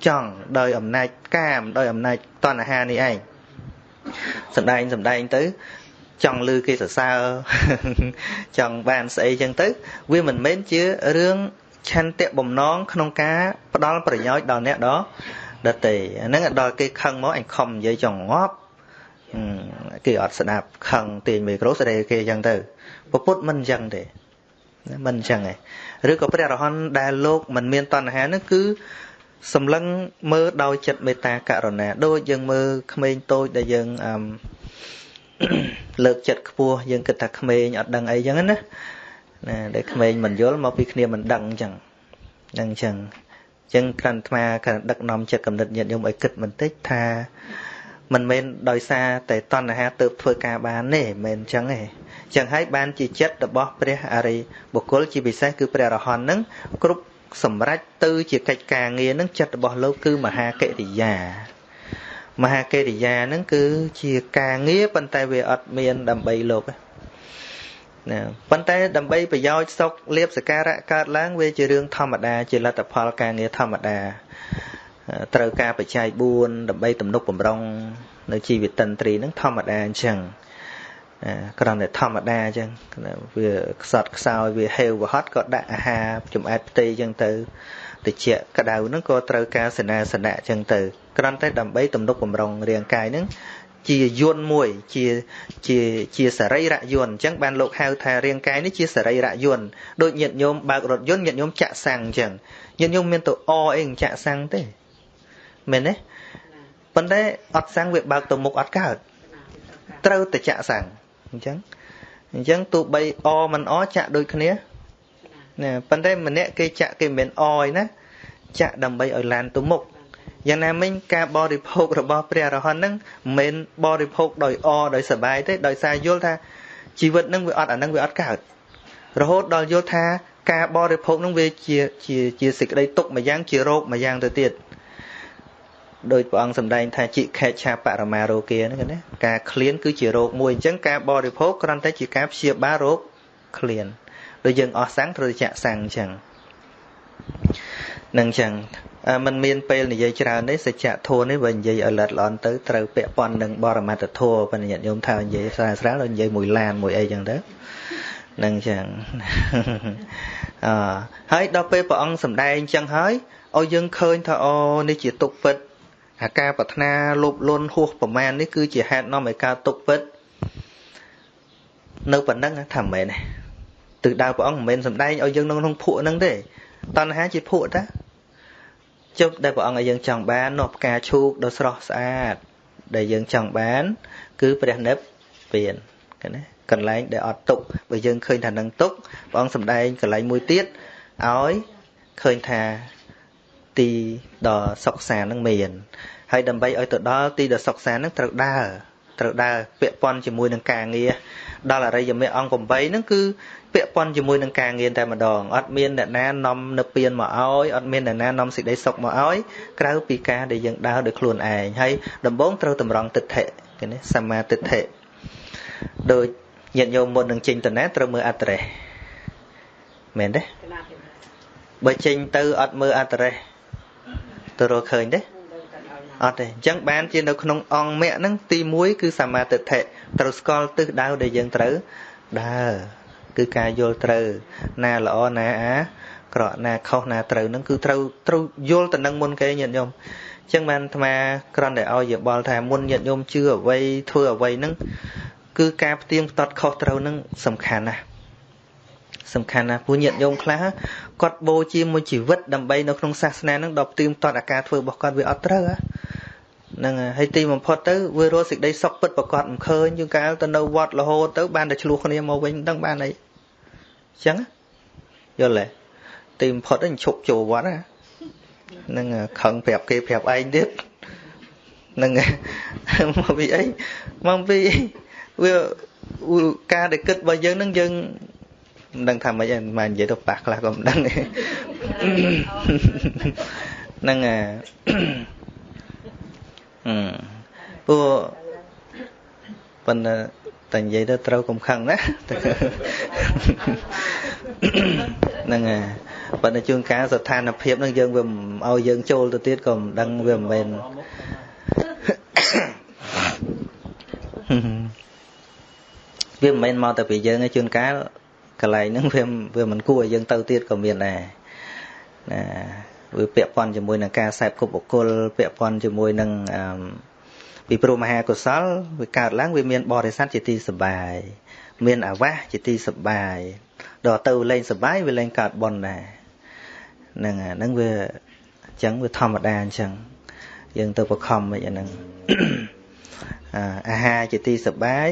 ចង់ដោយអំណាចកាមដោយអំណាចតណ្ហានេះឯងសំដែងសំដែងទៅចង់លឺគេសរសើរចង់បានស្អីចឹងទៅ វាមិនមែនជារឿងឆន្ទៈបំណងក្នុងការផ្ដល់ប្រយោជន៍ដល់អ្នកដដតីអាហ្នឹងដល់គេខឹងមកអញខំនិយាយចង់ងាប់គេអត់ស្ដាប់ខឹងទាញមីក្រូស្ដីគេចឹងទៅពពុតមិនចឹងទេ មិនចឹងទេឬក៏ព្រះរហន្តដែលលោកមិនមានតណ្ហានោះគឺសម្លឹងមើលដោយចិត្តមេត្តាករុណាដូចយើងមើលក្មេងតូចដែលយើងអឺលើកចិត្តខ្ពស់យើងគិតថាក្មេងអត់ដឹងអីចឹងណាណាដែលក្មេងមិនយល់មកពីគ្នាមិនដឹងចឹងហ្នឹងចឹងចឹងក្រាន់ថ្មក្រាន់ដឹកនាំចិត្តកំណត់ញាតិញោមឲ្យគិតបន្តិចថាមិនមែនដោយសារតែតណ្ហាទៅធ្វើការបានទេមិនមែនចឹងទេ ចឹងហើយបានជាចិត្តរបស់ព្រះអរិយបុគ្គលជាពិសេសគឺព្រះរហន្តនឹងគ្រប់សម្រេចទៅជាកិច្ចការងារនឹងចិត្តរបស់លោកគឺមហាកិរិយាមហាកិរិយានឹងគឺជាការងារប៉ុន្តែវាអត់មានដើម្បីលោកណាប៉ុន្តែដើម្បីប្រយោជន៍សុខលៀបសការៈកើតឡើងវាជារឿងធម្មតាជាលទ្ធផលការងារធម្មតាត្រូវការបច្ច័យ4ដើម្បីទំនុកបំរុងនៅជីវិតតន្ត្រីនឹងធម្មតាអញ្ចឹង គ្រាន់តែធម្មតាអញ្ចឹងវាខ្សត់ខ្សោយវាហេវវហត់ក៏ដាក់អាហារចំអែតផ្ទៃអញ្ចឹងទៅតិចក្តៅហ្នឹងក៏ត្រូវការសេនាសនៈអញ្ចឹងទៅគ្រាន់តែដើម្បីទំនុកបំរុងរាងកាយហ្នឹងជាយន្តមួយជាជាជាសរីរយន្តអញ្ចឹងបានលោកហៅថារាងកាយនេះជាសរីរយន្តដូចញាតិញោមបើករថយន្តញាតិញោមចាក់សាំងអញ្ចឹងញាតិញោមមានទៅអអីចាក់សាំងទេមែនទេប៉ុន្តែអត់សាំងវាបើកទៅមុខអត់កើតត្រូវតែចាក់សាំង អញ្ចឹងអញ្ចឹងទោះបីអមិនអចាក់ដូចគ្នាណាប៉ុន្តែម្នាក់គេចាក់គេមិនអឯណាចាក់ដើម្បីឲ្យឡានទៅមុខយ៉ាងណាមិញការបរិភោគរបស់ព្រះអរហន្តហ្នឹងមិនមែនបរិភោគដោយអដោយសបាយទេដោយសារយល់ថាជីវិតហ្នឹងវាអត់អាហ្នឹងវាអត់កើតរហូតដល់យល់ថាការបរិភោគហ្នឹងវាជាជាជាសេចក្តីទុកមួយយ៉ាងជារោគមួយយ៉ាងទៅទៀត ដោយព្រះអង្គសម្ដែងថាជាខេឆាបរមារោគាហ្នឹងណាការឃ្លានគឺជារោគមួយអញ្ចឹងការបរិភោគគ្រាន់តែជាការព្យាបាលរោគឃ្លានដូចយើងអស់សាំងត្រូវចាក់សាំងអញ្ចឹងនឹងអញ្ចឹងมันមានពេលនិយាយច្រើនទេសច្ចធម៌នេះបើនិយាយឲ្យលិតល្អន់ទៅត្រូវពាក់ព័ន្ធនឹងបរមត្តធម៌បញ្ញត្តិញោមថានិយាយស្រាលស្រាលដល់និយាយមួយឡានមួយអីអញ្ចឹងទៅនឹងអញ្ចឹងអឺហើយដល់ពេលព្រះអង្គសម្ដែងអញ្ចឹងហើយឲ្យយើងឃើញថាអូនេះជាទុកពិត អាការប្រាថ្នាលោភលន់ហួសប្រមាណនេះគឺជាហេតុនាំឲ្យកើតទុកពិតនៅប៉ុណ្ណឹងថាមិនមែនទេទិសដៅព្រះអង្គមិនមែនសំដែងឲ្យយើងនៅក្នុងភក់ហ្នឹងទេតណ្ហាជាភក់តាចុះដែលព្រះអង្គឲ្យយើងចង់បាននោះផ្កាឈូកដ៏ស្រស់ស្អាត ដែលយើងចង់បាន គឺព្រះនិព្វានឃើញទេកន្លែងដែលអត់ទុកបើយើងឃើញថានឹងទុកព្រះអង្គសំដែងកន្លែងមួយទៀតឲ្យឃើញថា ទីដ៏សុខសាន្តនឹងមានហើយដើម្បីឲ្យទៅដល់ទីដ៏សុខសាន្តនឹងត្រូវដើរត្រូវដើរពាក់ព័ន្ធជាមួយនឹងការងារដល់អរិយមគ្គអង្គ8ហ្នឹងគឺពាក់ព័ន្ធជាមួយនឹងការងារតែម្ដងអត់មានអ្នកណានាំនៅពៀនមកឲ្យអត់មានអ្នកណានាំសេចក្តីសុខមកឲ្យក្រៅពីការដែលយើងដើរដោយខ្លួនឯងហើយដំបូងត្រូវតម្រង់ទិដ្ឋិគេនេះសមាទិដ្ឋិដោយញាតិញោមមុននឹងចេញទៅណាត្រូវមើលអត្តរេសមែនទេបើចេញទៅអត់មើលអត្តរេស ទៅរកឃើញទេអត់ទេអញ្ចឹងបានជានៅក្នុងអង្គមគ្គហ្នឹងទី1គឺសមាទិដ្ឋិត្រូវស្គាល់ទិសដៅដែលយើងត្រូវដើរគឺការយល់ត្រូវណាល្អណាអាក្រក់ណាខុសណាត្រូវហ្នឹងគឺត្រូវត្រូវយល់ទៅនឹងមុនគេញាតិញោមអញ្ចឹងបានអាត្មាគ្រាន់តែឲ្យយោបល់ថាមុនញាតិញោមជឿអ្វីធ្វើអ្វីហ្នឹងគឺការផ្ទៀងផ្ទាត់ខុសត្រូវហ្នឹងសំខាន់ណាស់ សំខាន់ណាស់ពួកញាតិញោមខ្លះគាត់បូជាមួយជីវិតដើម្បីនៅក្នុងសាសនាហ្នឹងដល់ផ្ទៀងផ្ទាត់អាការធ្វើរបស់គាត់វាអត់ត្រូវហ្នឹងហើយទីបំផុតទៅវារស់សេចក្តីសុខពិតប្រកបមិនឃើញជាងកាលទៅនៅវត្តរហូតទៅបានតែឆ្លោះគ្នាមកវិញមិនដឹងបានអីអញ្ចឹងយល់ទេទីបំផុតហ្នឹងឈប់ចូលវត្តហ្នឹងខឹងប្រាប់គេប្រាប់ឯងទៀតហ្នឹងមកពីអីមកពីវាការដែលគិតរបស់យើងហ្នឹងយើង មិនដឹងថាម៉េចឯងមិននិយាយទៅប៉ះខ្លះក៏មិនដឹងហ្នឹងអាពួកប៉ុន្តែតែនិយាយទៅត្រូវកំខឹងណាហ្នឹងហើយប៉ុន្តែជួនកាលស្ថានភាពហ្នឹងយើងវាឲ្យយើងចូលទៅទៀតក៏មិនដឹងវាមិនមែនវាមិនមែនមកតែពីយើងទេជួនកាល កន្លែងហ្នឹងវាវាមិនគួរឲ្យយើងទៅទៀតក៏មានដែរណាវាពាក់ព័ន្ធជាមួយនឹងការសែបគប់បុគ្គលពាក់ព័ន្ធជាមួយនឹងអឺពីព្រោះមហាកុសលវាកើតឡើងវាមានបរិស័ទជាទីសបាយមានអាវាសជាទីសបាយដល់ទៅលេងសបាយវាលេងកើតបនដែរហ្នឹងហ្នឹងវាអញ្ចឹងវាធម្មតាអញ្ចឹងយើងទៅបខំមិនអាហ្នឹងអាហារជាទីសបាយ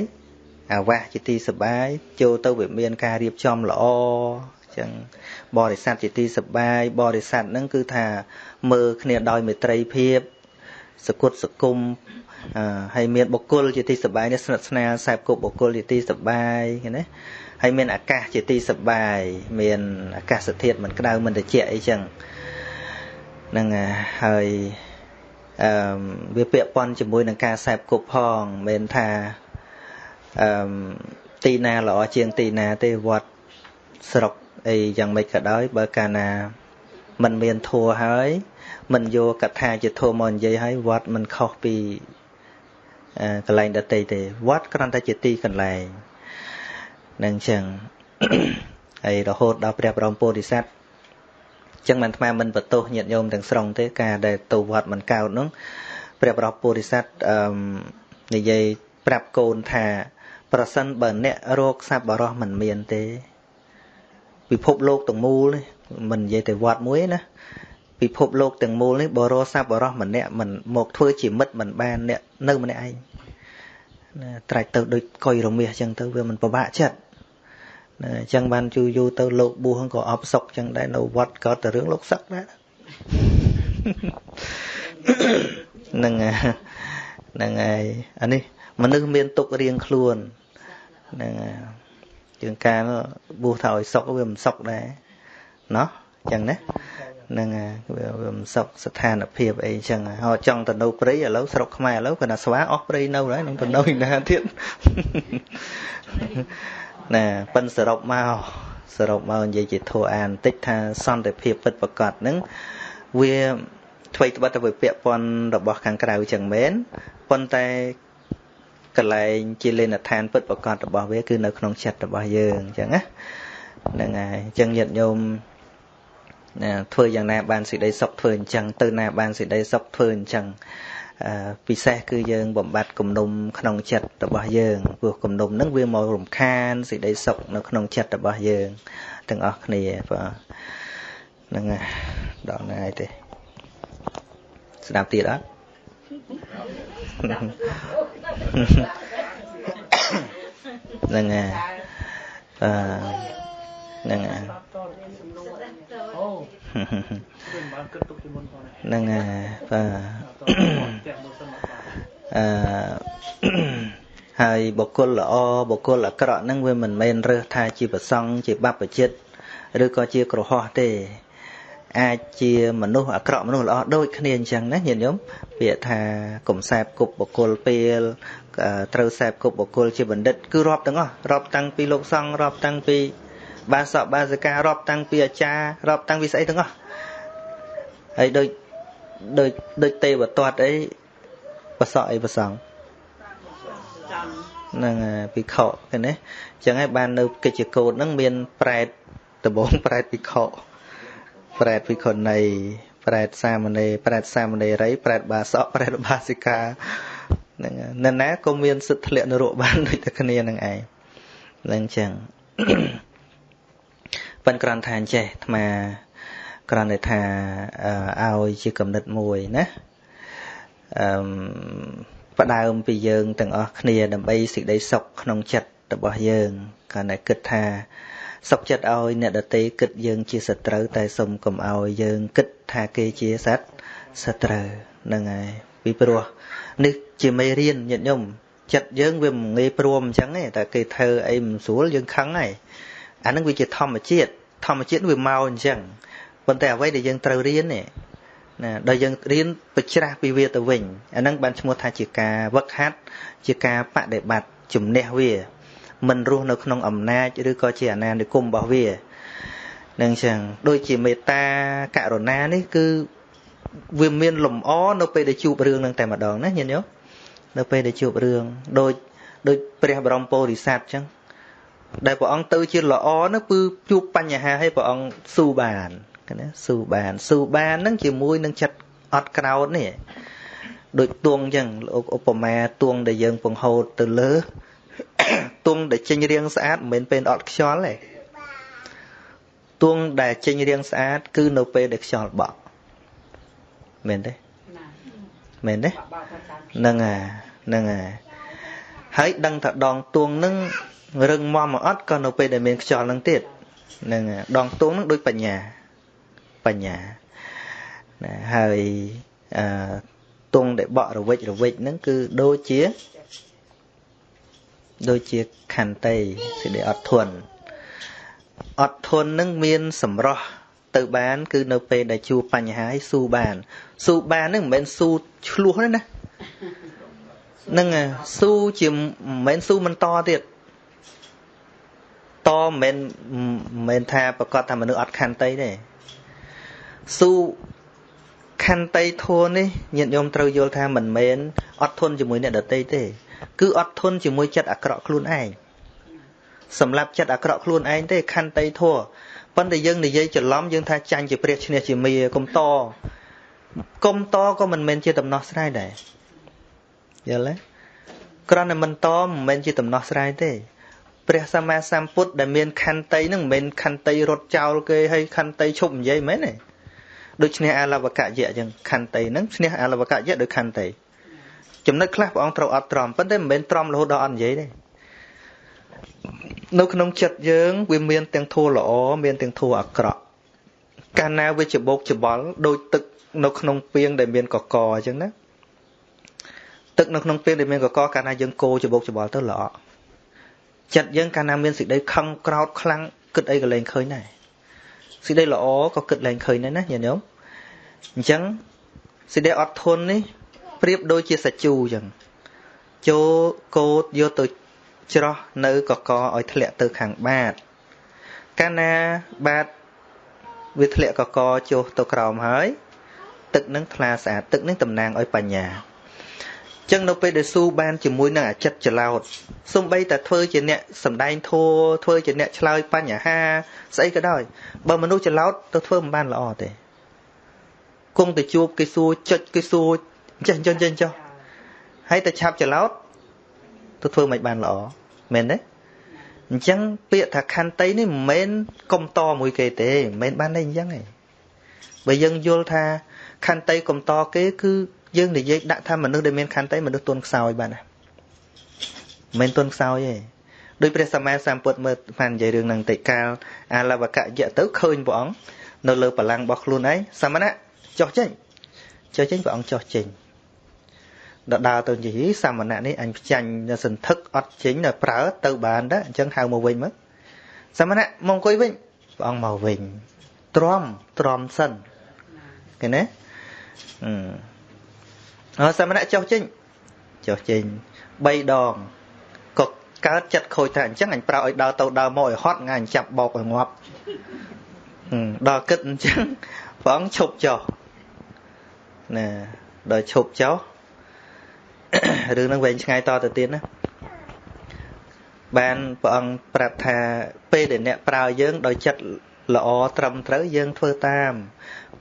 អាវាសជាទីសបាយចូលទៅវាមានការរៀបចំល្អអញ្ចឹងបរិស័ទជាទីសបាយបរិស័ទហ្នឹងគឺថាមើលគ្នាដោយមេត្រីភាពសគុតសគុំហើយមានបុគ្គលជាទីសបាយនេះស្និទ្ធស្នាលខ្សែគប់បុគ្គលជាទីសបាយណាហើយមានអាកាសជាទីសបាយមានអាកាសធាតុមិនក្តៅមិនត្រជាក់អីចឹងហ្នឹងហើយអឺវាពាក់ព័ន្ធជាមួយនឹងការខ្សែគប់ផងមិនថា អឺទីណាល្អជាងទីណាទេវត្តស្រុកអីយ៉ាងម៉េចក៏ដោយបើកាលណាมันមានធัวហើយมันយកកថាជាធัวមកនិយាយហើយវត្តมันខុសពីកន្លែងដតីទេវត្តគ្រាន់តែជាទីកន្លែងនឹងចឹងហើយរហូតដល់ព្រះបរមពោធិសត្វចឹងមិនអាត្មាមិនបន្ទោសញាតិញោមទាំងស្រុងទេការដែលទៅវត្តមិនកោតនោះព្រះបរមពោធិសត្វអឺនិយាយប្រាប់កូនថា ប្រសិនបើអ្នករោគសប្បុរសមិនមានទេ ពិភពលោកទាំងមូលនេះមិននិយាយតែវត្តមួយណាពិភពលោកទាំងមូលនេះបរោសប្បុរសម្នាក់មិនមកធ្វើជាមិត្តមិនបានអ្នកនៅម្នាក់ឯងណាត្រាច់ទៅដូចកុយរមាសអញ្ចឹងទៅវាមិនពិបាកចិត្តណាអញ្ចឹងបានជូយូរទៅលោកបួសក៏អបសុកអញ្ចឹងដែរនៅវត្តក៏តែរឿងលោកសឹកដែរហ្នឹងហ្នឹងហើយអានេះមនុស្សមានទុករៀងខ្លួន ហ្នឹងហើយជាងការបួសថាឲ្យសុកវាមិនសុកដែរណោះអញ្ចឹងណាហ្នឹងវាវាមិនសុខស្ថានភាពអីចឹងហោចង់ទៅនៅព្រៃឥឡូវស្រុកខ្មែរឥឡូវគាត់ថាស្វាអស់ព្រៃនៅហើយនឹងទៅនៅឯណាទៀតណាប៉ិនសរុបមកសរុបមកនិយាយជាធัวអានបន្តិចថាសន្តិភាពពិតប្រកបហ្នឹងវាអ្វីត្បិតតែវាពាក់ព័ន្ធរបស់ខាងក្រៅចឹងមែនប៉ុន្តែ កន្លែងជាលេនដ្ឋានពិតប្រកបរបស់វាគឺនៅក្នុងចិត្តរបស់យើងអញ្ចឹងណាហ្នឹងហើយអញ្ចឹងញាតិញោមណាធ្វើយ៉ាងណាបានសេចក្តីសុខធ្វើអញ្ចឹងទៅណាបានសេចក្តីសុខធ្វើអញ្ចឹងពិសេសគឺយើងបំបត្តិគំនុំក្នុងចិត្តរបស់យើងព្រោះគំនុំហ្នឹងវាមករំខានសេចក្តីសុខនៅក្នុងចិត្តរបស់យើងទាំងអស់គ្នាបាទហ្នឹងដល់ណាយទេស្ដាប់ទៀតអត់ ហ្នឹងហើយបាទហ្នឹងហើយហ្នឹងហើយបាទអឺហើយបុគ្គលល្អបុគ្គលអាក្រក់ហ្នឹងវាមិនមែនរើសថាជាប្រសង់ជាបព្វជិតឬក៏ជាក្រហោះទេ អាចជាមនុស្សអាក្រក់មនុស្សល្អដូចគ្នាអញ្ចឹងណាញាតិញោមពាក្យថាកំសែបគប់បុគ្គលពេលត្រូវសែបគប់បុគ្គលជាបណ្ឌិតគឺរាប់ទាំងអស់រាប់តាំងពីលោកសង្ឃរាប់តាំងពីបាសកបាសិការាប់តាំងពីអាចារ្យរាប់តាំងពីស្អីទាំងអស់ហើយដូចដូចដូចទេវទត្តអីបសក់អីប្រសងហ្នឹងពីខឃឃើញទេអញ្ចឹងហើយបាននៅកិច្ចកោតហ្នឹងមានប្រែតដបងប្រែតពីខ ប្រែតវិខណីប្រែតសាមណេរប្រែតសាមណេរីប្រែតបាសកប្រែតបាសិកាហ្នឹងនៅណាក៏មានសិទ្ធិធ្លាក់នរកបានដូចតែគ្នានឹងឯងហ្នឹងចឹងប៉ិនក្រាន់ថាអញ្ចេះអាត្មាគ្រាន់តែថាឲ្យជាកំណត់មួយណាអឺផ្ដើមពីយើងទាំងអស់គ្នាដើម្បីសេចក្តីសុខក្នុងចិត្តរបស់យើងគ្រាន់តែគិតថា សុខចិត្តឲ្យអ្នកដតីគិតយើងជាសត្រូវតែសុំកុំឲ្យយើងគិតថាគេជាសត្វសត្រូវហ្នឹងហើយពីព្រោះនេះជាមេរៀនញាតិញោមចិត្តយើងវាមិនងាយព្រមអញ្ចឹងទេតែគេធ្វើអីមិនស្រួលយើងខឹងហើយអានឹងវាជាធម្មជាតិធម្មជាតិវាមកអញ្ចឹងប៉ុន្តែអ្វីដែលយើងត្រូវរៀននេះណាដល់យើងរៀនបច្ច្រាស់ពីវាទៅវិញអានឹងបានឈ្មោះថាជាការវឹកហាត់ជាការបដិបត្តិជំនះវា មិនរស់នៅក្នុងអំណាចឬក៏ជាអាណានិគមរបស់វានឹងចឹងដូចជាមេត្តាករុណានេះគឺវាមានលំអនៅពេលដែលជួបរឿងនឹងតែម្ដងណាញាតិញោមនៅពេលដែលជួបរឿងដូចដូចព្រះបរមពោធិសត្វចឹងដែលព្រះអង្គទៅជាល្អនោះគឺជួបបញ្ហាឲ្យព្រះអង្គស៊ូបានណាស៊ូបានស៊ូបាននឹងជាមួយនឹងចិត្តអត់ក្រោតនេះដូចទួងចឹងលោកឧបមាទួងដែលយើងពង្ហូតទៅលើ ទួងដែលចេញរាងស្អាតមិនមែនពេលអត់ខ្យល់ទេទួងដែលចេញរាងស្អាត គឺនៅពេលដែលខ្យល់បក់មែនទេមែនទេហ្នឹងហើយហ្នឹងហើយហើយដឹងថាដងទួងនឹងរឹងមាំមកអត់ក៏នៅពេលដែលមានខ្យល់នឹងទៀតហ្នឹងដងទួងនឹងដូចបញ្ញាបញ្ញាណាហើយអឺទងដែលបក់រវិចរវិចហ្នឹងគឺដូចជា ដូចជាខន្តីសេចក្តីអត់ធន់អត់ធន់នឹងមានសម្រស់ទៅបាន គឺនៅពេលដែលជួបបញ្ហាឲ្យស៊ូបានស៊ូបាននឹងមិនមែនស៊ូឆ្លោះទេណានឹងស៊ូជាមិនមែនស៊ូមិនតទៀតតមិនមែនមិនមែនថាប្រកាសថាមនុស្សអត់ខន្តីទេស៊ូខន្តីធัวនេះញាតិញោមត្រូវយល់ថាមិនមែនអត់ធន់ជាមួយអ្នកដទៃទេ គឺអត់ធន់ជាមួយចិត្តអាក្រក់ខ្លួនឯងសម្រាប់ចិត្តអាក្រក់ខ្លួនឯងទេខន្តីធัวប៉ុន្តែយើងនិយាយច្រឡំយើងថាចាញ់ជាព្រះឈ្នះជាមាកុំតកុំតក៏មិនមែនជាដំណោះស្រាយដែរយល់ទេគ្រាន់តែមិនតមិនមែនជាដំណោះស្រាយទេព្រះសម្មាសម្ពុទ្ធដែលមានខន្តីនឹងមិនមែនខន្តីរត់ចោលគេហើយខន្តីឈប់និយាយមែនទេដូចឈ្នះអាលវកយៈអញ្ចឹងខន្តីនឹងឈ្នះអាលវកយៈដោយខន្តី ចំណុចខ្លះព្រះអង្គត្រូវអត់ទ្រាំប៉ុន្តែមិនមែនទ្រាំរហូតដល់អត់និយាយទេនៅក្នុងចិត្តយើង វាមានទាំងធัวល្អមានទាំងធัวអាក្រក់កាលណាវាច្បោកច្បល់ដូចទឹកនៅក្នុងពាងដែលមានកកអញ្ចឹងណាទឹកនៅក្នុងពាងដែលមានកកកាលណាយើងកូរច្បោកច្បល់ទៅល្អចិត្តយើងកាលណាមានសេចក្តីខឹងក្រោតខ្លាំងគិតអីក៏លែងឃើញដែរសេចក្តីល្អក៏គិតលែងឃើញដែរណាញាតិញោមអញ្ចឹងសេចក្តីអត់ធន់នេះ ប្រៀបដូចជាសាច់ជូរអញ្ចឹងចូលកោតយកទៅច្រោះនៅកកឲ្យធ្លាក់ទៅខាងបាតកាលណាបាតវាធ្លាក់កកចុះទៅក្រោមហើយទឹកនឹងថ្លាស្អាតទឹកនឹងតំណាងឲ្យបញ្ញាចឹងនៅពេលដែលស៊ូបានជាមួយនឹងអាចិតចលោតសំបីតែធ្វើជាអ្នកសំដែងធัวធ្វើជាអ្នកឆ្លើយបញ្ហាស្អីក៏ដោយបើមនុស្សចលោតទៅធ្វើមិនបានល្អទេគង់ទៅជួបគេសួរចុចគេសួរ ចេះចេះចេះចុះហើយតែឆាប់ចលោតទៅធ្វើមិនបានល្អមែនទេអញ្ចឹងពាក្យថាខន្តីនេះមិនមែនកុំតមួយគេទេមិនមែនបានតែអញ្ចឹងទេបើយើងយល់ថាខន្តីកុំតគេគឺយើងនិយាយដាក់ថាមនុស្សដែលមានខន្តីមនុស្សទន់ខ្សោយបានណាមិនទន់ខ្សោយទេដោយព្រះសម្មាសម្ពុទ្ធមើលបាននិយាយរឿងនឹងតិកាលអាលវកយៈទៅឃើញព្រះអង្គនៅលើបលាំងរបស់ខ្លួនឯងសមណៈចុះចេញចុះចេញព្រះអង្គចុះចេញ ដល់ដើរទៅនិយាយសមណៈនេះអញផ្ចាញ់សន្ធឹកអត់ចេញដល់ប្រើទៅបានដែរអញ្ចឹងហៅមកវិញមកសមណៈមកអង្គុយវិញព្រះអង្គមកវិញទ្រាំទ្រាំសិនឃើញទេអឺសមណៈចុះចេញចុះចេញ3ដងក៏កើតចិត្តខូចថាអញ្ចឹងអញប្រើឲ្យដើរទៅដើរមកឲ្យហត់ងាយចាប់បោកឲ្យងាប់ដល់គិតអញ្ចឹងព្រះអង្គឈប់ចុះណាដល់ឈប់ចុះ រឿងហ្នឹងវែងឆ្ងាយតទៅទៀតណាបានព្រះអង្គប្រាប់ថាពេលដែលអ្នកប្រើយើងដោយចិត្តល្អត្រឹមត្រូវយើងធ្វើតាម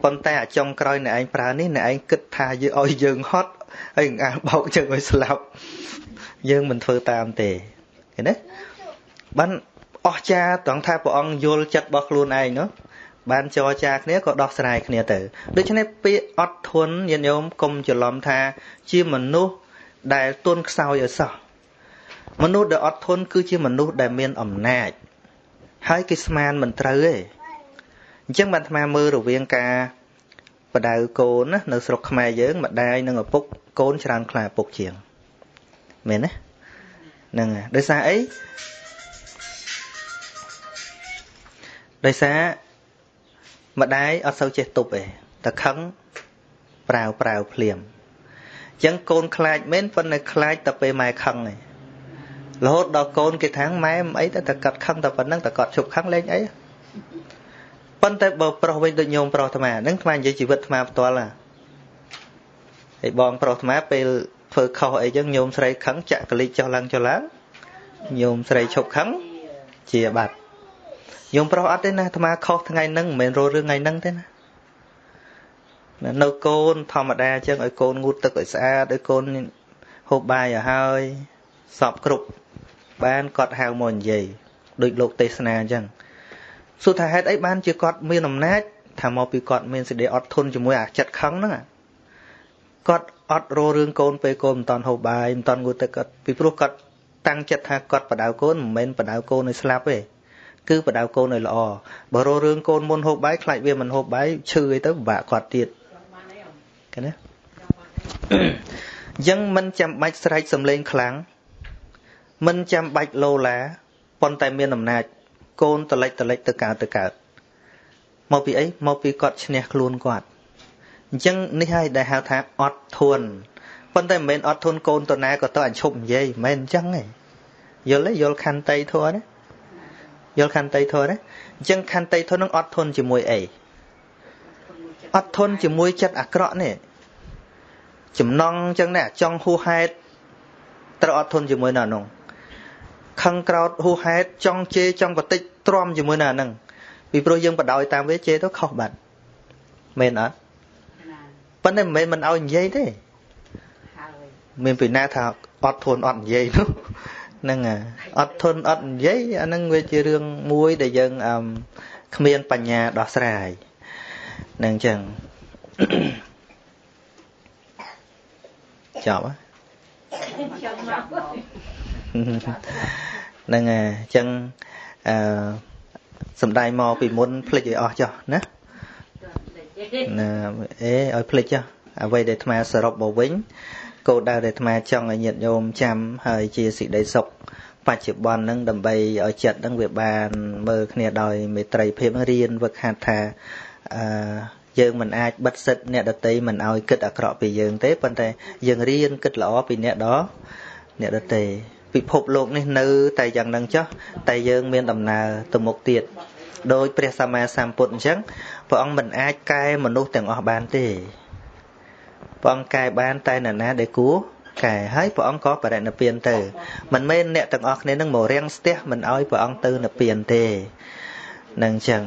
ប៉ុន្តែអាចុងក្រោយអ្នកឯងប្រើនេះអ្នកឯងគិតថាយើងឲ្យយើងហត់ហើយអាបោកយើងឲ្យស្លាប់យើងមិនធ្វើតាមទេឃើញទេបានអស្ចារត្រង់ថាព្រះអង្គយល់ចិត្តរបស់ខ្លួនឯងនោះបានចរចាគ្នាក៏ដោះស្រាយគ្នាទៅដូច្នេះពាក្យអត់ធន់ញាតិញោមកុំច្រឡំថាជាមនុស្ស ដែលទន់ខ្សោយឲ្យសោះមនុស្សដែលអត់ធន់គឺជាមនុស្សដែលមានអំណាច ហើយគេស្មានមិនត្រូវទេអញ្ចឹងបានអាត្មាមើលរវាងការបដៅកូនណានៅស្រុកខ្មែរយើងម្ដាយនិងឪពុកកូនច្រើនខ្លាឪពុកជាងមែនទេហ្នឹងហើយដោយសារអីដោយសារម្ដាយអត់សូវចេះទប់ទេតែខឹងប្រាវប្រាវភ្លាមអញ្ចឹងកូនខ្លាចមែនប៉ុន្តែខ្លាចតែពេលម៉ែខឹងឯងរហូតដល់កូនគេថាម៉ែមិនអីតែតែកាត់ខឹងតែប៉ុណ្្នឹងតែគាត់ជប់ខឹងលេងអីប៉ុន្តែបើប្រុសវិញដូចញោមប្រុសអាត្មាហ្នឹងអាត្មានិយាយជីវិតអាត្មាផ្ទាល់ហ่ะហើយបងប្រុសអាត្មាពេលធ្វើខុសអីចឹងញោមស្រីខឹងចាក់កលិចចុះឡើងចុះឡើងញោមស្រីឈប់ខឹងជាបាត់ញោមប្រុសអត់ទេណាអាត្មាខុសថ្ងៃហ្នឹងមិនមែនរស់រឿងថ្ងៃហ្នឹងទេណា នៅកូនធម្មតាអញ្ចឹងឲ្យកូនងូតទឹកឲ្យស្អាតឲ្យកូនហូបបាយឲ្យហើយសពគ្រប់បានគាត់ហៅមកនិយាយដូចលោកទេសនាអញ្ចឹងសួរថាហេតុអីបានជាគាត់មានអំណាចថាមកពីគាត់មានសេចក្តីអត់ធន់ជាមួយអាចិត្តខឹងហ្នឹងគាត់អត់រោរឿងកូនពេលកូនមិនតាន់ហូបបាយមិនតាន់ងូតទឹកគាត់ពីព្រោះគាត់តាំងចិត្តថាគាត់បដៅកូនមិនមែនបដៅកូនឲ្យស្លាប់ទេគឺបដៅកូនឲ្យល្អបើរោរឿងកូនមុនហូបបាយខ្លាចវាមិនហូបបាយឈឺអីទៅពិបាកគាត់ទៀត ឃើញទេអញ្ចឹងមិនចាំបាច់ស្រែកសំឡេងខ្លាំងមិនចាំបាច់លោឡាប៉ុន្តែមានអំណាច កូនតលិចតលិចទៅកើតទៅកើតមកពីអីមកពីគាត់ឈ្នះខ្លួនគាត់អញ្ចឹងនេះហើយដែលហៅថាអត់ធន់ប៉ុន្តែមិនមែនអត់ធន់កូនតណាក៏ទៅអញឈប់និយាយមិនមែនអញ្ចឹងទេយល់ទេយល់ខន្តីធម៌ណាយល់ខន្តីធម៌ណាអញ្ចឹងខន្តីធម៌នឹងអត់ធន់ជាមួយអី អត់ធន់ជាមួយចិត្តអាក្រក់នេះចំណងអញ្ចឹងណាចង់ហួសហេតុត្រូវអត់ធន់ជាមួយនៅនោះខឹងក្រោតហួសហេតុចង់ជេរចង់បតិចទ្រាំជាមួយនៅហ្នឹងពីព្រោះយើងបដ ாய் តាមវាជេរទៅខុសបាត់មែនអត់ប៉ុន្តែមិនមែនមិនឲ្យនិយាយទេមានពីណាថាអត់ធន់អត់និយាយនោះហ្នឹងអត់ធន់អត់និយាយអាហ្នឹងវាជារឿងមួយដែលយើងអឺគ្មានបញ្ញាដោះស្រាយហ្នឹងចឹងចប់ហ្នឹងហើយអញ្ចឹងអឺសំដែងមកពីមុនភ្លេចឲ្យអស់ចុះណាណាអេឲ្យភ្លេចចុះអ្វីដែលអាត្មាសរុបមកវិញគោលដៅដែលអាត្មាចង់ឲ្យញាតិញោមចាំហើយជាសេចក្តីសុខបច្ចុប្បន្នហ្នឹងដើម្បីឲ្យចិត្តហ្នឹងវាបានមើលគ្នាដោយមេត្រីភាពរៀនវឹកហាត់ថា អឺយើងមិនអាចបិទសិទ្ធអ្នកដតីមិនឲ្យគិតអាក្រក់ពីយើងទេប៉ុន្តែយើងរៀនគិតល្អពីអ្នកដអ្នកដតីពិភពលោកនេះនៅតែយ៉ាងនឹងចុះតែយើងមានដំណើរទៅមុខទៀតដោយព្រះសម្មាសម្ពុទ្ធអញ្ចឹងព្រះអង្គមិនអាចកែមនុស្សទាំងអស់បានទេព្រះអង្គកែបានតែនរណាដែលគួរកែហើយព្រះអង្គក៏បរិណិព្វានទៅមិនមែនអ្នកទាំងអស់គ្នានឹងមករាំងស្ទះមិនឲ្យព្រះអង្គទៅនិព្វានទេនឹងអញ្ចឹង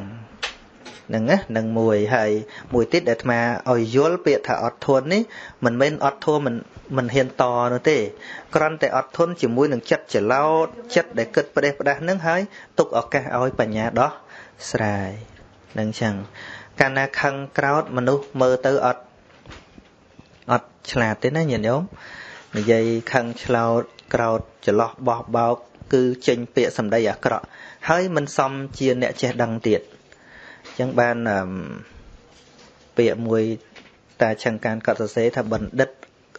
ហ្នឹងណានឹងមួយហើយមួយទៀតដែលអាត្មាឲ្យយល់ពាក្យថាអត់ធន់នេះមិនមែនអត់ធន់មិនមិនហ៊ានតនោះទេគ្រាន់តែអត់ធន់ជាមួយនឹងចិត្តច្រឡោតចិត្តដែលគិតផ្ដេសផ្ដាស់នឹងហើយទុកឱកាសឲ្យបញ្ញាដោះស្រាយនឹងចឹងកាលណាខឹងក្រោតមនុស្សមើលទៅអត់អត់ឆ្លាតទេណាញាតិញោមនិយាយខឹងឆ្លោតក្រោតច្រឡោះបោះបោកគឺចេញពាក្យសម្ដីអាក្រក់ហើយមិនសមជាអ្នកចេះដឹងទៀត ចឹងបានពាក្យមួយតាឆឹងកានកត់សរសេរថាបណ្ឌិត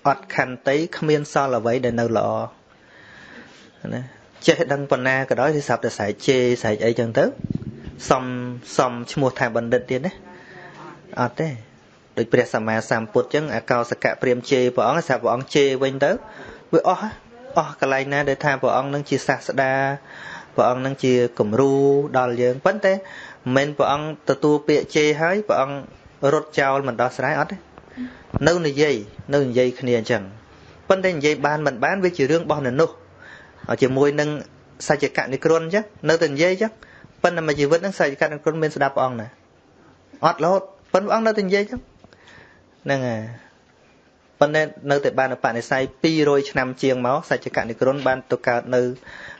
អត់ខន្តីគ្មានសល់អ្វីដែលនៅល្អណាចេះដឹងប៉ុណ្ណាក៏ដោយគឺស្រាប់តែស្រែកជេរស្រែកអីចឹងទៅសំសំឈ្មោះថាបណ្ឌិតទៀតណាអត់ទេដូចព្រះសម្មាសម្ពុទ្ធចឹងអកោសកៈព្រាមជេរព្រះអង្គស្រាប់ព្រះអង្គជេរវិញទៅវាអស់អស់កន្លែងណាដែលថាព្រះអង្គនឹងជាសាស្តា ព្រះអង្គនឹងជាគំរូដល់យើងប៉ុន្តែមិនមែនព្រះអង្គទទួលពាក្យជេរហើយព្រះអង្គរត់ចោលមិនដោះស្រាយអត់ទេនៅនិយាយនៅនិយាយគ្នាអញ្ចឹងប៉ុន្តែនិយាយបានមិនបានវាជារឿងរបស់នៅនោះជាមួយនឹងសច្ចកនិក្រណអញ្ចឹងនៅតែនិយាយអញ្ចឹងប៉ុន្តែមួយជីវិតហ្នឹងសច្ចកនិក្រណមានស្ដាប់ព្រះអង្គណាអត់រហូតប៉ុន្តែព្រះអង្គនៅតែនិយាយអញ្ចឹងហ្នឹងហើយ ប៉ុន្តែនៅតែបានបនិស័យ200ឆ្នាំជាងមកសច្ចកនិក្រណបានទៅកើតនៅ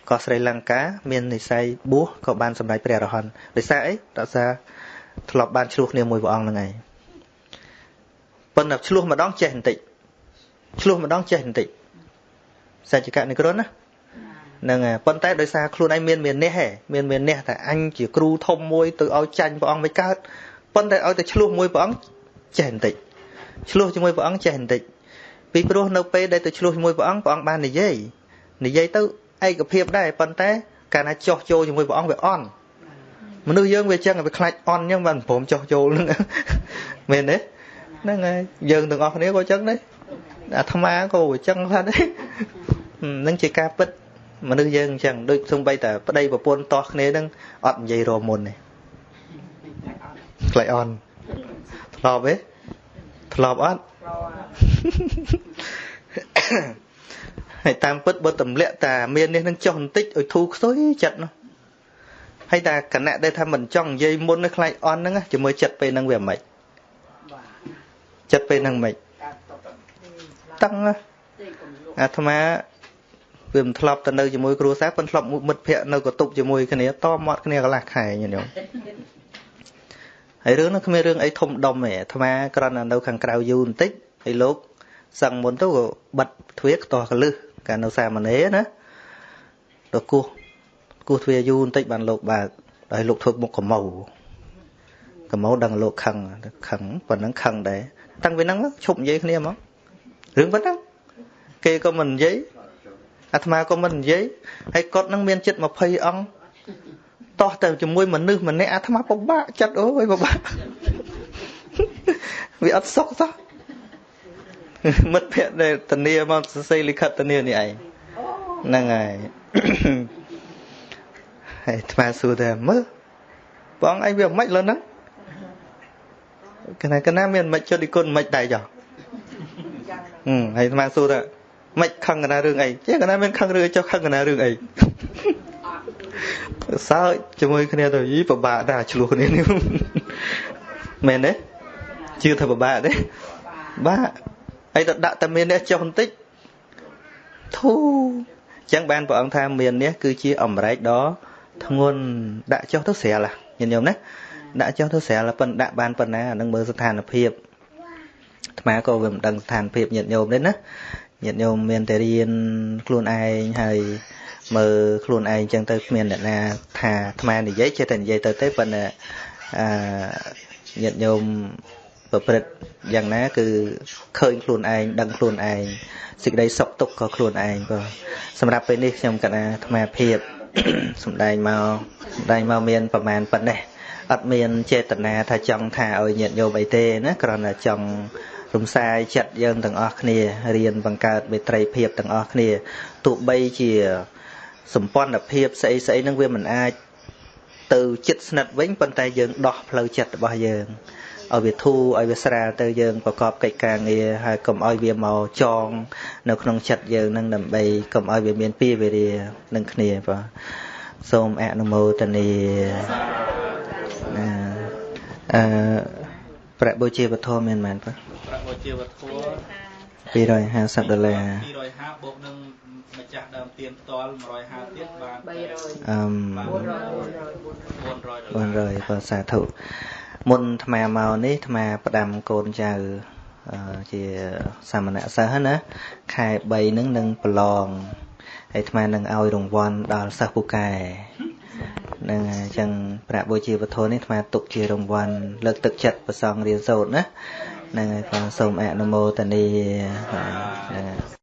កោះស្រីលង្កាមាននិស័យបួសក៏បានសម្រេចព្រះអរហន្តដោយសារអីដោយសារធ្លាប់បានឆ្លោះគ្នាមួយព្រះអង្គហ្នឹងឯងប៉ុន្តែឆ្លោះម្ដងចេះបន្តិចឆ្លោះម្ដងចេះបន្តិចសច្ចកនិក្រណណាហ្នឹងហើយប៉ុន្តែដោយសារខ្លួនឯងមានមាននេះហ៎មានមាននេះតែអញជាគ្រូធំមួយទៅឲ្យចាញ់ព្រះអង្គមិនកើតប៉ុន្តែឲ្យតែឆ្លោះមួយព្រះអង្គចេះបន្តិច ឆ្លោះជាមួយព្រះអង្គចេះបន្តិចពីព្រោះនៅពេលដែលទៅឆ្លោះជាមួយព្រះអង្គព្រះអង្គបាននិយាយនិយាយទៅឯកភាពដែរប៉ុន្តែកាលណាចោះចូលជាមួយព្រះអង្គវាអន់មនុស្សយើងវាចឹងវាខ្លាចអន់ចឹងបានព្រមចោះចូលហ្នឹងមែនទេហ្នឹងហើយយើងទាំងអស់គ្នាក៏ចឹងដែរអាត្មាក៏វាចឹងខ្លះដែរនឹងជាការពិតមនុស្សយើងអញ្ចឹងដូចសំបីតែប្តីប្រពន្ធតោះគ្នានឹងអត់និយាយរមុនទេខ្លាចអន់ធ្លាប់ទេ ធ្លាប់អត់ហើយតាមពិតបើទម្លាក់តាមាននេះនឹងចុះបន្តិចឲ្យធូរខ្សុយចិត្តនោះហើយតាគណៈដែលថាមិនចង់និយាយមុននឹងខ្លាចអន់ហ្នឹងជាមួយចិត្តពេលហ្នឹងវាមិនចិត្តពេលហ្នឹងមិនតឹងអាត្មាវាមិនធ្លាប់ទៅនៅជាមួយគ្រួសារប៉ុន្តែធ្លាប់មិត្តភ័ក្តិនៅកតុបជាមួយគ្នាតមាត់គ្នាកន្លះខែញញោម ហើយរឿងនោះគ្មានរឿងអីធំដុំទេអាត្មាគ្រាន់តែនៅខាងក្រៅយូរបន្តិចហើយលោកសឹងមុនទៅក៏បិទទ្វារខ្ទាស់កលឹះកាលនៅសាមណេរណាទៅគោះគោះទ្វារយូរបន្តិចបានលោកបើកហើយលោកធ្វើមុខកម្មៅកម្មៅដឹងលោកខឹងខឹងប៉ុណ្ណឹងខឹងដែរតាំងពីហ្នឹងឈប់និយាយគ្នាហ្មងរឿងប៉ុណ្ណឹងគេក៏មិននិយាយអាត្មាក៏មិននិយាយហើយគាត់នឹងមានចិត្ត20អង្គ តោះទៅជាមួយមនុស្សម្នាក់អាត្មាពិបាកចិត្តអូយពិបាកវាអត់សុខសោះមិត្តភក្តិដែលតនីមកសរសេរលិខិតតនីនេះឯងហ្នឹងហើយហើយអាត្មាសួរតែមើលបងឯងវាមិនលើហ្នឹងកណាកណាមានមិនចុះឌីគុណមិនដែរចុះហឹមហើយអាត្មាសួរថាមិនខឹងកណារឿងអីចេះកណាមានខឹងរឿងចុះខឹងកណារឿងអី សើចជាមួយគ្នាទៅយីពិបាកដែរឆ្លោះគ្នានេះមែនទេជឿថាពិបាកទេបាក់ហើយទៅដាក់តែមាននេះចុះបន្តិចធូអញ្ចឹងបានព្រះអង្គថាមាននេះគឺជាអមរែកដ៏ធ្ងន់ដាក់ចុះទៅស្រាលញញោមណាដាក់ចុះទៅស្រាលប៉ុន្តែដាក់បានប៉ុណ្ណាអានឹងមើលស្ថានភាពអាត្មាក៏វាមិនដឹងស្ថានភាពញាតិញោមទេណាញាតិញោមមានតែរៀនខ្លួនឯងហើយ មើលខ្លួនឯងចឹងទៅគ្មានអ្នកណាថាអាត្មានិយាយចេះតែនិយាយទៅទេប៉ុន្តែអឺញាតិញោមប្រព្រឹត្តយ៉ាងណា គឺឃើញខ្លួនឯងដឹងខ្លួនឯងសេចក្តីសុខទុក្ខក៏ខ្លួនឯងបើសម្រាប់ពេលនេះខ្ញុំកណាអាត្មាភាពសំដែងមកសំដែងមកមានប្រមាណប៉ុណ្ណេះអត់មានចេតនាថាចង់ថាឲ្យញាតិញោមអីទេណាគ្រាន់តែចង់រំសាយចិត្តយើងទាំងអស់គ្នារៀនបង្កើតមេត្រីភាពទាំងអស់គ្នាទោះបីជា សម្ព័ន្ធភាពស្អីស្អីនឹងវាមិនអាច ទៅចិត្តស្និទ្ធវិញប៉ុន្តែយើងដោះផ្លូវចិត្តរបស់យើងឲ្យវាធូរឲ្យវាស្រាលទៅយើងប្រកបកិច្ចការងារហើយកុំឲ្យវាមកចង នៅក្នុងចិត្តយើងនឹងដើម្បីកុំឲ្យវាមានពីវេរានឹងគ្នាបាទសូមអនុមោទនាអឺប្រាក់បូជាវត្ថុមានមែនបាទប្រាក់បូជាវត្ថុ250ដុល្លារ250បូកនឹងម្ចាស់ដើមទៀនផ្ទាល់150ទៀតបានអឺ400 400បាទសាធុមុនអាត្មាមកនេះអាត្មាផ្ដាំកូនចៅជាសាមណសិស្សណាខែ3ហ្នឹងនឹងប្រឡងហើយអាត្មានឹងឲ្យរង្វាន់ដល់សិស្សពូកែនឹងអញ្ចឹងប្រាក់បូជាវត្ថុនេះអាត្មាទុកជារង្វាន់លើកទឹកចិត្តប្រសងរៀនសូត្រណាអហ្នឹងហើយក៏សូមអនុមោទនាបាទហ្នឹងហើយ